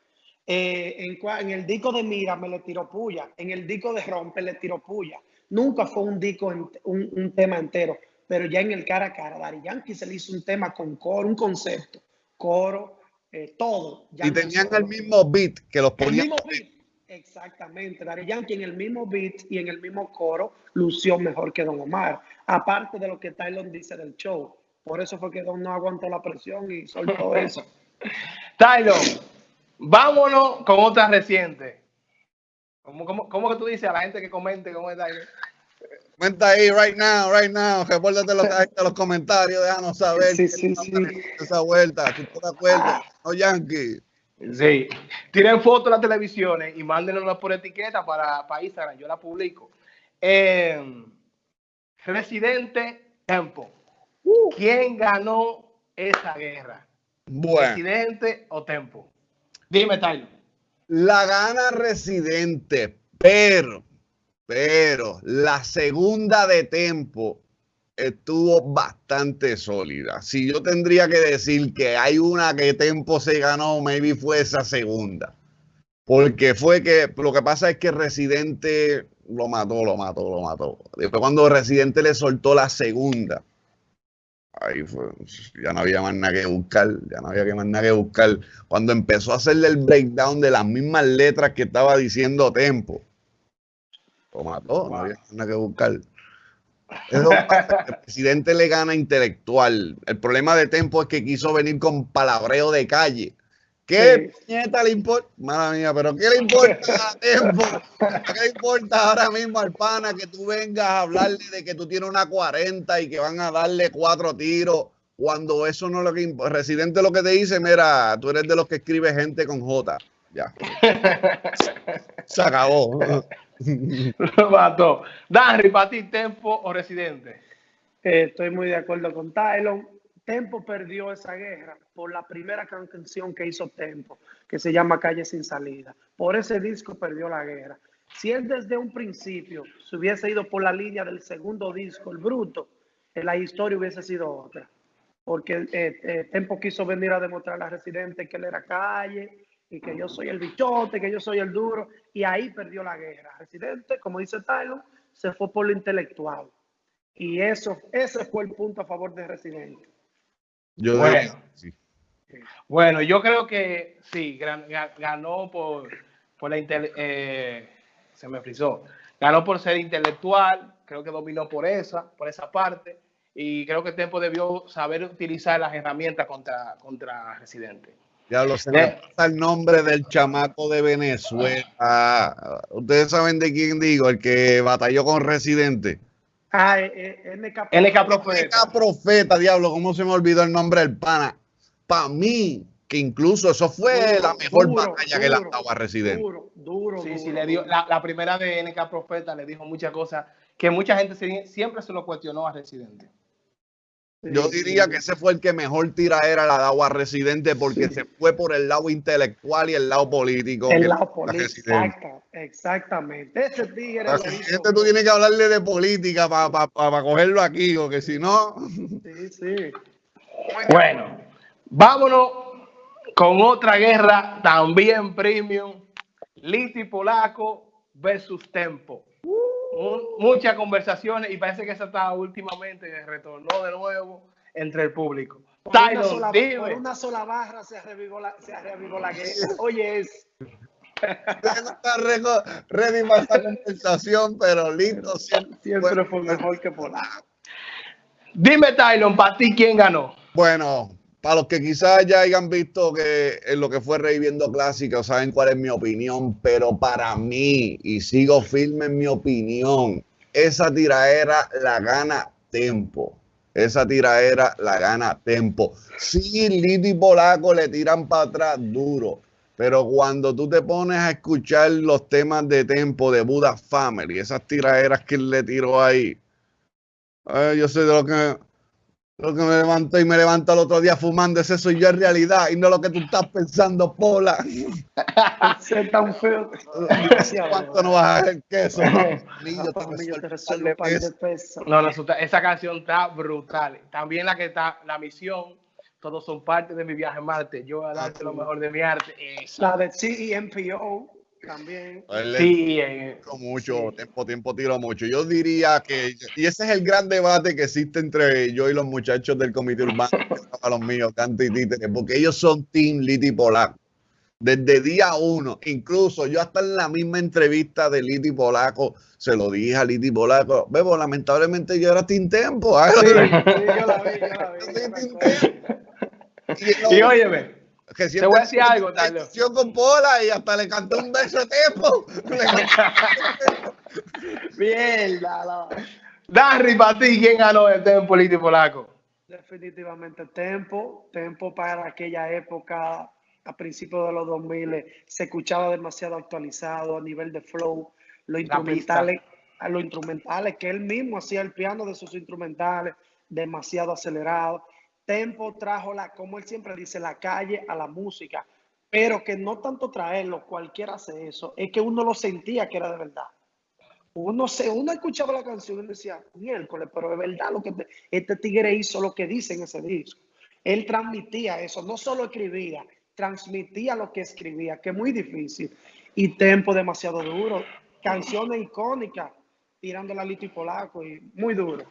Eh, en, el disco de Mira me le tiró puya. En el disco de Rompe le tiró puya. Nunca fue un disco, en- un, un tema entero. Pero ya en el cara a cara, Daddy Yankee se le hizo un tema con coro, un concepto. Coro, eh, todo.
Y tenían
solo.
el mismo beat que los
El
ponían.
mismo beat. Exactamente. Daddy Yankee en el mismo beat y en el mismo coro lució mejor que Don Omar. Aparte de lo que Tylon dice del show. Por eso fue que Don no aguantó la presión y soltó (laughs) eso.
Tylon, vámonos con otra reciente. ¿Cómo, cómo, cómo que tú dices a la gente que comente cómo es Tylon?
Comenta ahí, right now, right now. Repórtate los, los comentarios, déjanos saber.
Sí, sí, sí.
Esa vuelta, si tú te acuerdas. No, Yankee.
Sí. Tiren fotos de las televisiones y mándenos por etiqueta para, para Instagram. Yo la publico. Eh, Residente Tempo. ¿Quién ganó esa guerra?
Bueno,
¿Residente o Tempo? Dime, Tyler.
la gana Residente, pero, pero la segunda de Tempo estuvo bastante sólida. Si yo tendría que decir que hay una que Tempo se ganó, maybe fue esa segunda. Porque fue que lo que pasa es que Residente lo mató, lo mató, lo mató. Después cuando Residente le soltó la segunda, ahí fue, ya no había más nada que buscar, ya no había que más nada que buscar. Cuando empezó a hacerle el breakdown de las mismas letras que estaba diciendo Tempo, lo mató, no había más nada que buscar. El presidente le gana intelectual. El problema de Tempo es que quiso venir con palabreo de calle. ¿Qué puñeta le importa? Mala mía, pero ¿qué le importa a Tempo? ¿Qué le importa ahora mismo al pana que tú vengas a hablarle de que tú tienes una 40 y que van a darle cuatro tiros? Cuando eso no es lo que importa. Residente lo que te dice, mira, tú eres de los que escribe gente con J. Ya. (laughs) Se acabó.
Lo mató. Danry, para ti, Tempo o Residente.
Eh, estoy muy de acuerdo con Tylon. Tempo perdió esa guerra por la primera canción que hizo Tempo, que se llama Calle sin salida. Por ese disco perdió la guerra. Si él desde un principio se hubiese ido por la línea del segundo disco, el bruto, la historia hubiese sido otra. Porque eh, eh, Tempo quiso venir a demostrar a Residente que él era calle y que yo soy el bichote, que yo soy el duro, y ahí perdió la guerra. Residente, como dice Tyler, se fue por lo intelectual. Y eso, ese fue el punto a favor de Residente.
Yo
Bueno.
sí.
Bueno, yo creo que sí, ganó por, por la intele- eh, se me frizó. Ganó por ser intelectual, creo que dominó por esa, por esa parte, y creo que Tempo debió saber utilizar las herramientas contra, contra Residente.
Diablo, se me
Eh.
pasa el nombre del chamaco de Venezuela. Ustedes saben de quién digo, el que batalló con Residente.
Ah, eh, eh, NK.
NK Profeta.
Esta profeta, diablo, ¿cómo se me olvidó el nombre del pana? Para mí, que incluso eso fue
Duro,
la mejor
duro,
batalla que le
duro,
daba Residente.
Duro, duro.
Sí, sí,
duro,
le dio,
duro.
la, la primera de NK Profeta le dijo muchas cosas que mucha gente se- siempre se lo cuestionó a Residente.
Yo diría que ese fue el que mejor tiraera la daba a Residente porque se fue por el lado intelectual y el lado político.
El lado
era
político. Exacta, exactamente. Ese tigre. Hizo-
Residente tú tienes que hablarle de política para cogerlo aquí, porque si no...
Sí, sí.
Bueno, vámonos con otra guerra también premium. Liti Polaco versus Tempo. Mu- muchas conversaciones y parece que esa está últimamente retornó de nuevo entre el público.
Por una,
Tyler,
sola, por
dime.
una sola barra se revivó la, se revivó la guerra. Oye, es.
no está reco- ready para esta conversación, pero listo (laughs) siempre.
Siempre fue mejor que Polaco.
Dime, Tylon, para ti, ¿quién ganó?
Bueno, para los que quizás ya hayan visto que en lo que fue reviviendo clásicos, saben cuál es mi opinión, pero para mí, y sigo firme en mi opinión, esa tiraera la gana Tempo. Esa tiraera la gana Tempo. Sí, Lito y Polaco le tiran para atrás duro. Pero cuando tú te pones a escuchar los temas de Tempo de Buddha Family, esas tiraderas que él le tiró ahí, yo sé de lo que, lo que me levanto y me levanto el otro día fumando, ese soy yo en realidad y no lo que tú estás pensando, Pola. (laughs)
Ser tan feo.
¿Cuánto no vas a hacer queso? (laughs)
No, no, esa canción está brutal. También la que está, la misión, todos son parte de mi viaje a Marte. Yo voy a darte lo mejor de mi arte. Esa.
La de CEMPO también.
Él
Sí, eh,
mucho,
Sí.
tiempo, tiempo tiró mucho. Yo diría que, y ese es el gran debate que existe entre yo y los muchachos del comité urbano, a los míos, Canto y Títere, porque ellos son Team Liti Polaco. Desde día uno, incluso yo hasta en la misma entrevista de Liti Polaco se lo dije a Liti Polaco, Bebo, lamentablemente yo era Team Tempo. ¿ah?
Sí, sí, yo la vi, yo la vi.
Yo
yo
soy
me
Team
acuerdo.
Tempo. Y,
Y óyeme,
que
te voy a decir algo,
con Pola y hasta le cantó un beso de cantó-
Mierda, la-
Darry, para ti, ¿quién ganó el Tempo Liti Polaco?
Definitivamente Tempo, Tempo para aquella época, a principios de los 2000, se escuchaba demasiado actualizado a nivel de flow, los instrumentales, a los instrumentales, que él mismo hacía el piano de sus instrumentales, demasiado acelerado. Tempo trajo la, como él siempre dice, la calle a la música, pero que no tanto traerlo, cualquiera hace eso, es que uno lo sentía que era de verdad. Uno, se, uno escuchaba la canción y decía, miércoles, pero de verdad lo que este tigre hizo lo que dice en ese disco. Él transmitía eso, no solo escribía, transmitía lo que escribía, que es muy difícil. Y tempo demasiado duro, canciones icónicas, tirando la Lito y Polaco, y muy duro.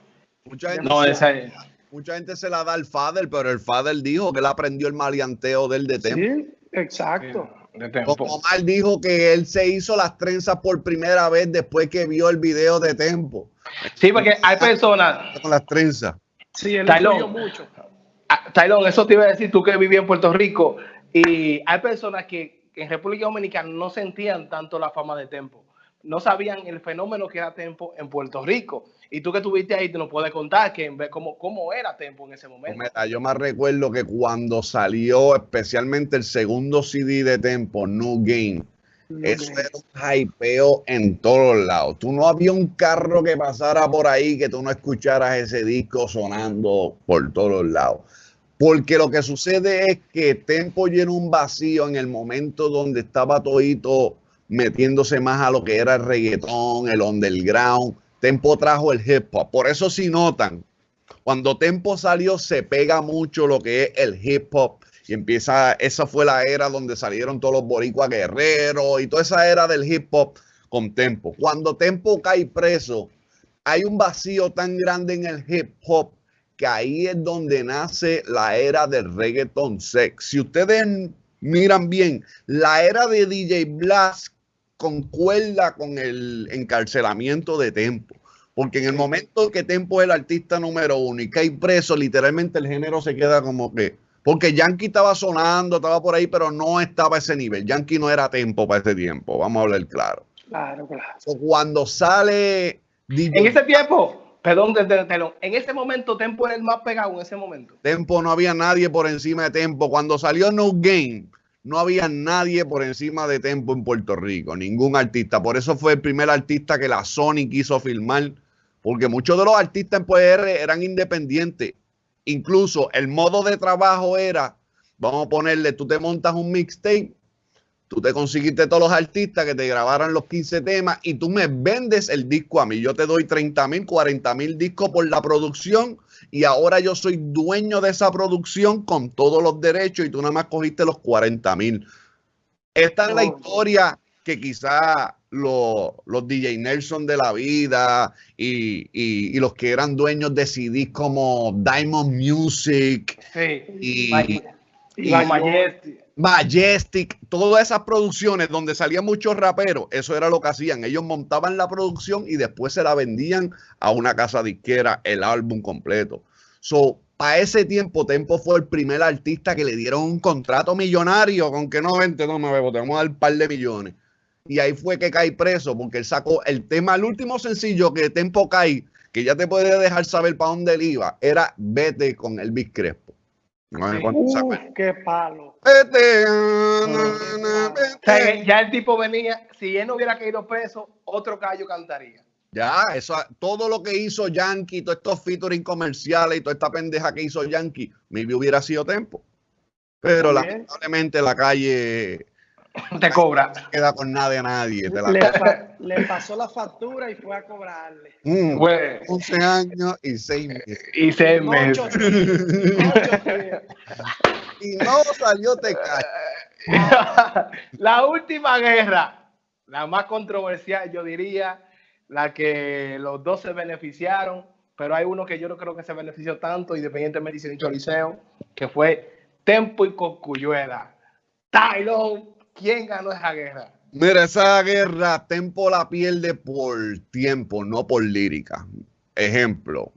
Mucha gente,
No, esa es.
Mucha gente se la da al Fader, pero el Fader dijo que él aprendió el maleanteo del de Tempo.
Sí, exacto.
De Tempo.
Como Omar dijo que él se hizo las trenzas por primera vez después que vio el video de Tempo.
Sí, porque hay personas,
Con las trenzas.
Sí, él
Taylor.
influyó mucho.
Ah, Taylor, eso te iba a decir tú que vivías en Puerto Rico y hay personas que en República Dominicana no sentían tanto la fama de Tempo, no sabían el fenómeno que era Tempo en Puerto Rico. Y tú que estuviste ahí, te nos puedes contar que en vez cómo, cómo era Tempo en ese momento.
Mira, yo me recuerdo que cuando salió especialmente el segundo CD de Tempo, New Game, eso era un hypeo en todos lados. Tú no había un carro que pasara por ahí que tú no escucharas ese disco sonando por todos lados. Porque lo que sucede es que Tempo llenó un vacío en el momento donde estaba todito metiéndose más a lo que era el reggaetón, el underground. Tempo trajo el hip hop. Por eso si notan, cuando Tempo salió se pega mucho lo que es el hip hop y empieza, esa fue la era donde salieron todos los boricuas guerreros y toda esa era del hip hop con Tempo. Cuando Tempo cae preso, hay un vacío tan grande en el hip hop que ahí es donde nace la era del reggaeton sex. Si ustedes miran bien, la era de DJ Blast concuerda con el encarcelamiento de Tempo. Porque en el momento que Tempo es el artista número uno y cae preso, literalmente el género se queda como que. Porque Yankee estaba sonando, estaba por ahí, pero no estaba a ese nivel. Yankee no era Tempo para ese tiempo, vamos a hablar claro.
Claro, claro.
So, cuando sale DJ
En ese tiempo, perdón, de- de- de- en ese momento Tempo era el más pegado en ese momento.
Tempo, no había nadie por encima de Tempo. Cuando salió No Game, no había nadie por encima de Tempo en Puerto Rico, ningún artista. Por eso fue el primer artista que la Sony quiso filmar, porque muchos de los artistas en PR eran independientes. Incluso el modo de trabajo era, vamos a ponerle, tú te montas un mixtape, tú te conseguiste todos los artistas que te grabaran los 15 temas y tú me vendes el disco a mí. Yo te doy 30 mil, 40 mil discos por la producción y ahora yo soy dueño de esa producción con todos los derechos y tú nada más cogiste los 40 mil. Esta es la historia que quizá los, los DJ Nelson de la vida y, y- y los que eran dueños de CDs como Diamond Music
Sí.
y, y
May- Majestic.
Todas esas producciones donde salían muchos raperos, eso era lo que hacían. Ellos montaban la producción y después se la vendían a una casa disquera, el álbum completo. So, para ese tiempo, Tempo fue el primer artista que le dieron un contrato millonario, con que no vente, no me bebo, te vamos a dar un par de millones. Y ahí fue que cae preso, porque él sacó el tema, el último sencillo que Tempo cae, que ya te puede dejar saber para dónde él iba, era Vete con Elvis Crespo.
Qué palo.
Vete, na, na,
O sea,
vete.
que ya el tipo venía, si él no hubiera caído preso, otro gallo cantaría.
Ya, eso, todo lo que hizo Yankee, todos estos featuring comerciales y toda esta pendeja que hizo Yankee, maybe hubiera sido tiempo. Pero
También.
lamentablemente la calle (coughs)
Te cobra.
no queda con nada de nadie. te la-
Le, pa- le pasó la factura y fue a cobrarle.
Mm,
Güey,
11 años y 6 meses.
y se me...
Ocho, ocho días.
Y no salió te (laughs)
la última guerra, la más controversial, yo diría, la que los dos se beneficiaron, pero hay uno que yo no creo que se benefició tanto, independientemente de si dicho Liceo, que fue Tempo y Cocuyuela. Tylon, ¿quién ganó esa guerra?
Mira, esa guerra Tempo la pierde por tiempo, no por lírica. Ejemplo,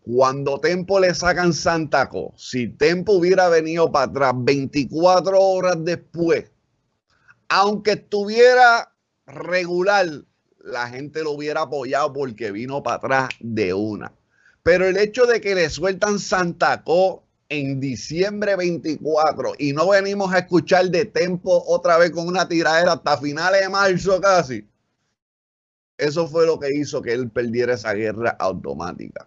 cuando Tempo le sacan Santaco, si Tempo hubiera venido para atrás 24 horas después, aunque estuviera regular la gente lo hubiera apoyado porque vino para atrás de una. Pero el hecho de que le sueltan Santa Co en diciembre 24 y no venimos a escuchar de Tempo otra vez con una tiradera hasta finales de marzo casi, eso fue lo que hizo que él perdiera esa guerra automática.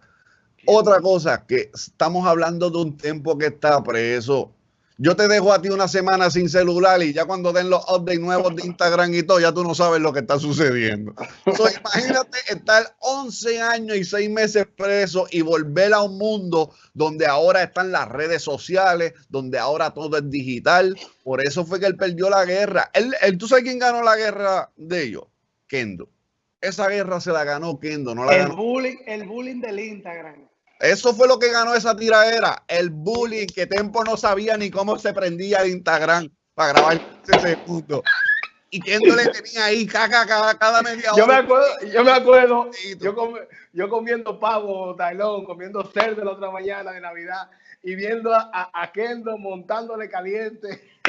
Otra cosa, que estamos hablando de un Tempo que está preso yo te dejo a ti una semana sin celular y ya cuando den los updates nuevos de Instagram y todo, ya tú no sabes lo que está sucediendo. (laughs) imagínate estar 11 años y 6 meses preso y volver a un mundo donde ahora están las redes sociales, donde ahora todo es digital. Por eso fue que él perdió la guerra. Él, ¿Tú sabes quién ganó la guerra de ellos? Kendo. Esa guerra se la ganó Kendo, no la
el
ganó.
Bullying, el bullying del Instagram.
Eso fue lo que ganó esa tiradera. El bullying, que Tempo no sabía ni cómo se prendía el Instagram para grabar ese punto. Y Kendo le tenía ahí caca cada, cada media hora.
Yo me acuerdo, yo me acuerdo, yo, com, yo comiendo pavo, tailón, comiendo cerdo la otra mañana de Navidad y viendo a, a Kendo montándole caliente.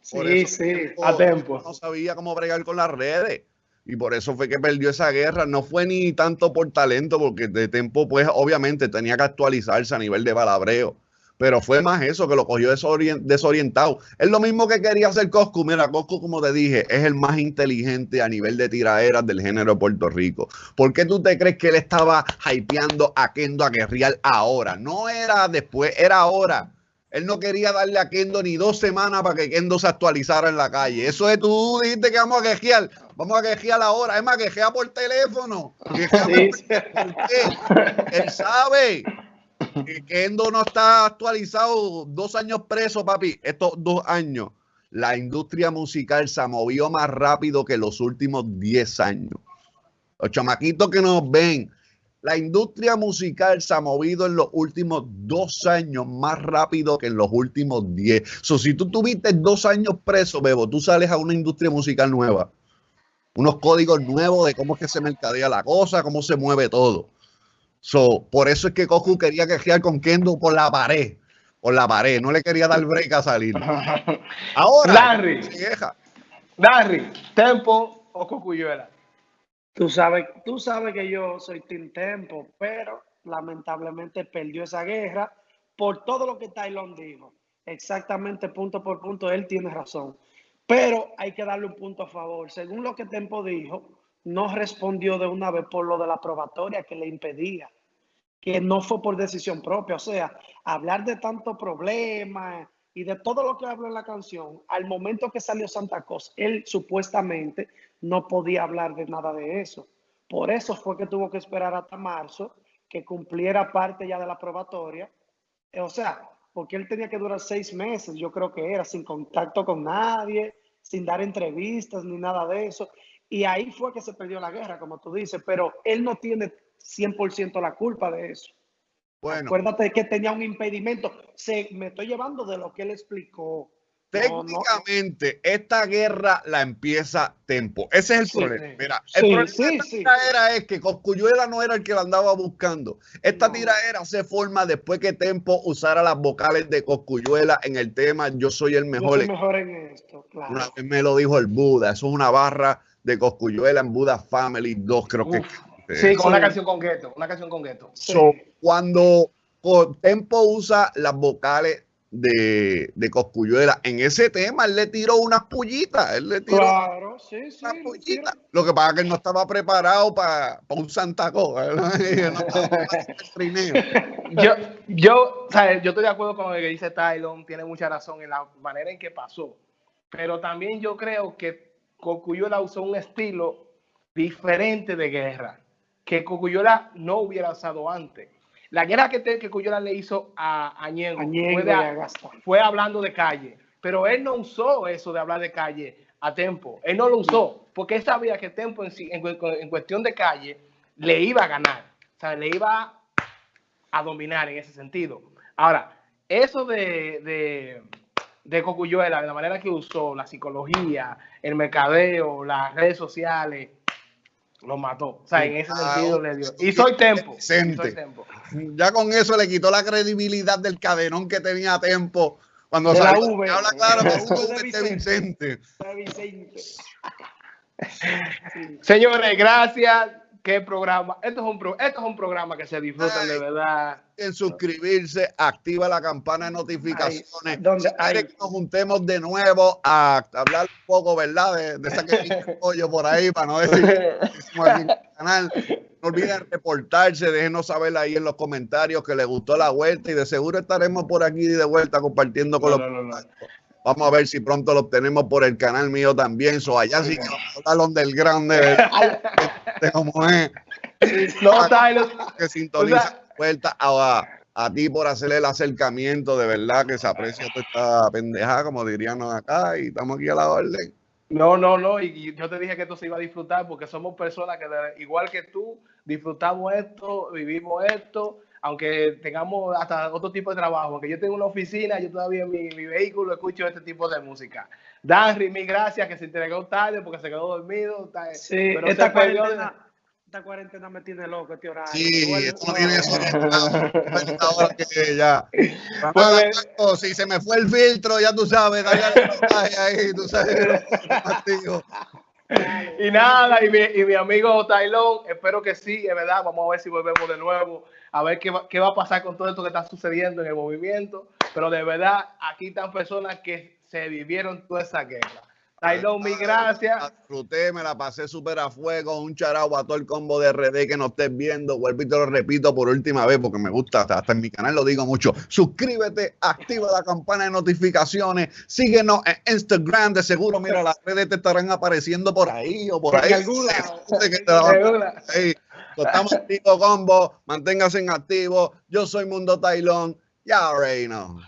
sí, sí,
a Tempo.
No sabía cómo bregar con las redes. Y por eso fue que perdió esa guerra. No fue ni tanto por talento, porque de tiempo, pues obviamente tenía que actualizarse a nivel de palabreo. Pero fue más eso que lo cogió desorientado. Es lo mismo que quería hacer Coscu. Mira, Coscu, como te dije, es el más inteligente a nivel de tiraderas del género de Puerto Rico. ¿Por qué tú te crees que él estaba hypeando a Kendo a guerrear ahora? No era después, era ahora. Él no quería darle a Kendo ni dos semanas para que Kendo se actualizara en la calle. Eso es, tú dijiste que vamos a quejear. Vamos a quejear ahora. Es más, quejea por teléfono. Sí. Por... Él sabe que Kendo no está actualizado. Dos años preso, papi. Estos dos años. La industria musical se movió más rápido que los últimos diez años. Los chamaquitos que nos ven, la industria musical se ha movido en los últimos dos años más rápido que en los últimos diez. So, si tú tuviste dos años preso, Bebo, tú sales a una industria musical nueva. Unos códigos nuevos de cómo es que se mercadea la cosa, cómo se mueve todo. So, por eso es que Goku quería quejear con Kendo por la pared. Por la pared. No le quería dar break a salir. (laughs) Ahora,
Larry, Larry, Tempo o Cocuyuela.
Tú sabes, tú sabes que yo soy Team Tempo, pero lamentablemente perdió esa guerra por todo lo que Tylon dijo. Exactamente punto por punto, él tiene razón. Pero hay que darle un punto a favor. Según lo que Tempo dijo, no respondió de una vez por lo de la probatoria que le impedía, que no fue por decisión propia. O sea, hablar de tanto problema y de todo lo que habló en la canción, al momento que salió Santa Cosa, él supuestamente no podía hablar de nada de eso. Por eso fue que tuvo que esperar hasta marzo que cumpliera parte ya de la probatoria. O sea, porque él tenía que durar seis meses, yo creo que era, sin contacto con nadie, sin dar entrevistas ni nada de eso. Y ahí fue que se perdió la guerra, como tú dices, pero él no tiene 100% la culpa de eso. Bueno. Acuérdate que tenía un impedimento. Se, me estoy llevando de lo que él explicó.
Técnicamente, no, no. esta guerra la empieza Tempo. Ese es el sí, problema. Mira, el problema sí, de esta tiradera es que Coscuyuela no era el que la andaba buscando. Esta no. tiradera se forma después que Tempo usara las vocales de Coscuyuela en el tema Yo soy el mejor.
Yo soy mejor en esto, claro.
Una vez me lo dijo el Buda. Eso es una barra de Coscuyuela en Buda Family 2, creo Uf.
que. Sí, con una canción con Gueto. Una canción con Gueto.
So, cuando Tempo usa las vocales de, de Coscuyuela. En ese tema, él le tiró unas pullitas. Él le tiró
claro, sí, sí,
unas pullitas. Lo que pasa es que él no estaba preparado para pa un Santa Cosa. (laughs) no (laughs)
yo, yo, ¿sabes? yo estoy de acuerdo con lo que dice Tylon. Tiene mucha razón en la manera en que pasó. Pero también yo creo que Coscuyuela usó un estilo diferente de guerra que Coscuyuela no hubiera usado antes. La guerra que, te, que Cuyola le hizo a, a Ñengo,
Ñengo
fue, de, fue, hablando de calle, pero él no usó eso de hablar de calle a Tempo. Él no lo usó porque él sabía que Tempo en, en, en cuestión de calle le iba a ganar, o sea, le iba a dominar en ese sentido. Ahora, eso de, de, de Cocuyuela, de la manera que usó la psicología, el mercadeo, las redes sociales, lo mató. O sea, en ese sentido le dio. Y soy tempo. Y soy tempo.
Ya con eso le quitó la credibilidad del cadenón que tenía Tempo. Cuando
de
salió,
V.
habla claro, de, V de Vicente.
De Vicente.
Señores, gracias. Qué programa. Esto es un, pro- esto es un programa que se disfrutan de verdad.
En suscribirse, activa la campana de notificaciones.
Donde
Si que nos juntemos de nuevo a hablar un poco, ¿verdad? De, de esa que (laughs) pollo por ahí, para no decir (laughs) canal. No olviden reportarse, déjenos saber ahí en los comentarios que les gustó la vuelta y de seguro estaremos por aquí de vuelta compartiendo con
No,
los
no, no.
Vamos a ver si pronto lo tenemos por el canal mío también. So, allá sí que vamos a del grande, cómo es
No, Tyler.
que sintoniza
O sea-
a, a ti por hacerle el acercamiento, de verdad que se aprecia toda esta pendejada, como dirían acá, y estamos aquí a la orden.
No, no, no. Y, yo te dije que esto se iba a disfrutar porque somos personas que, igual que tú, disfrutamos esto, vivimos esto, aunque tengamos hasta otro tipo de trabajo. Aunque yo tengo una oficina, yo todavía en mi, mi vehículo escucho este tipo de música. Danry, mil gracias, que se entregó tarde porque se quedó dormido. ta-
Sí,
pero
esta
perdió
cuarentena, esta cuarentena me tiene loco este horario.
Sí, esto no tiene eso. Ahora que ya. (laughs)
Pues,
Oh, si se me fue el filtro, ya tú sabes, dale al mensaje ahí, tú sabes.
Y nada, y mi, y mi amigo Tailón, espero que sí, es verdad, vamos a ver si volvemos de nuevo, a ver qué va, qué va a pasar con todo esto que está sucediendo en el movimiento, pero de verdad, aquí están personas que se vivieron toda esa guerra. Tailón, mil gracias.
La disfruté, me la pasé súper a fuego. Un charao a todo el combo de RD que nos estés viendo. Vuelvo y te lo repito por última vez porque me gusta. Hasta, hasta en mi canal lo digo mucho. Suscríbete, activa la campana de notificaciones. Síguenos en Instagram. De seguro, mira, las redes te estarán apareciendo por ahí o por ahí.
algún lado.
Estamos activo combo. Manténgase en activo. Yo soy Mundo Tailón. Ya, know.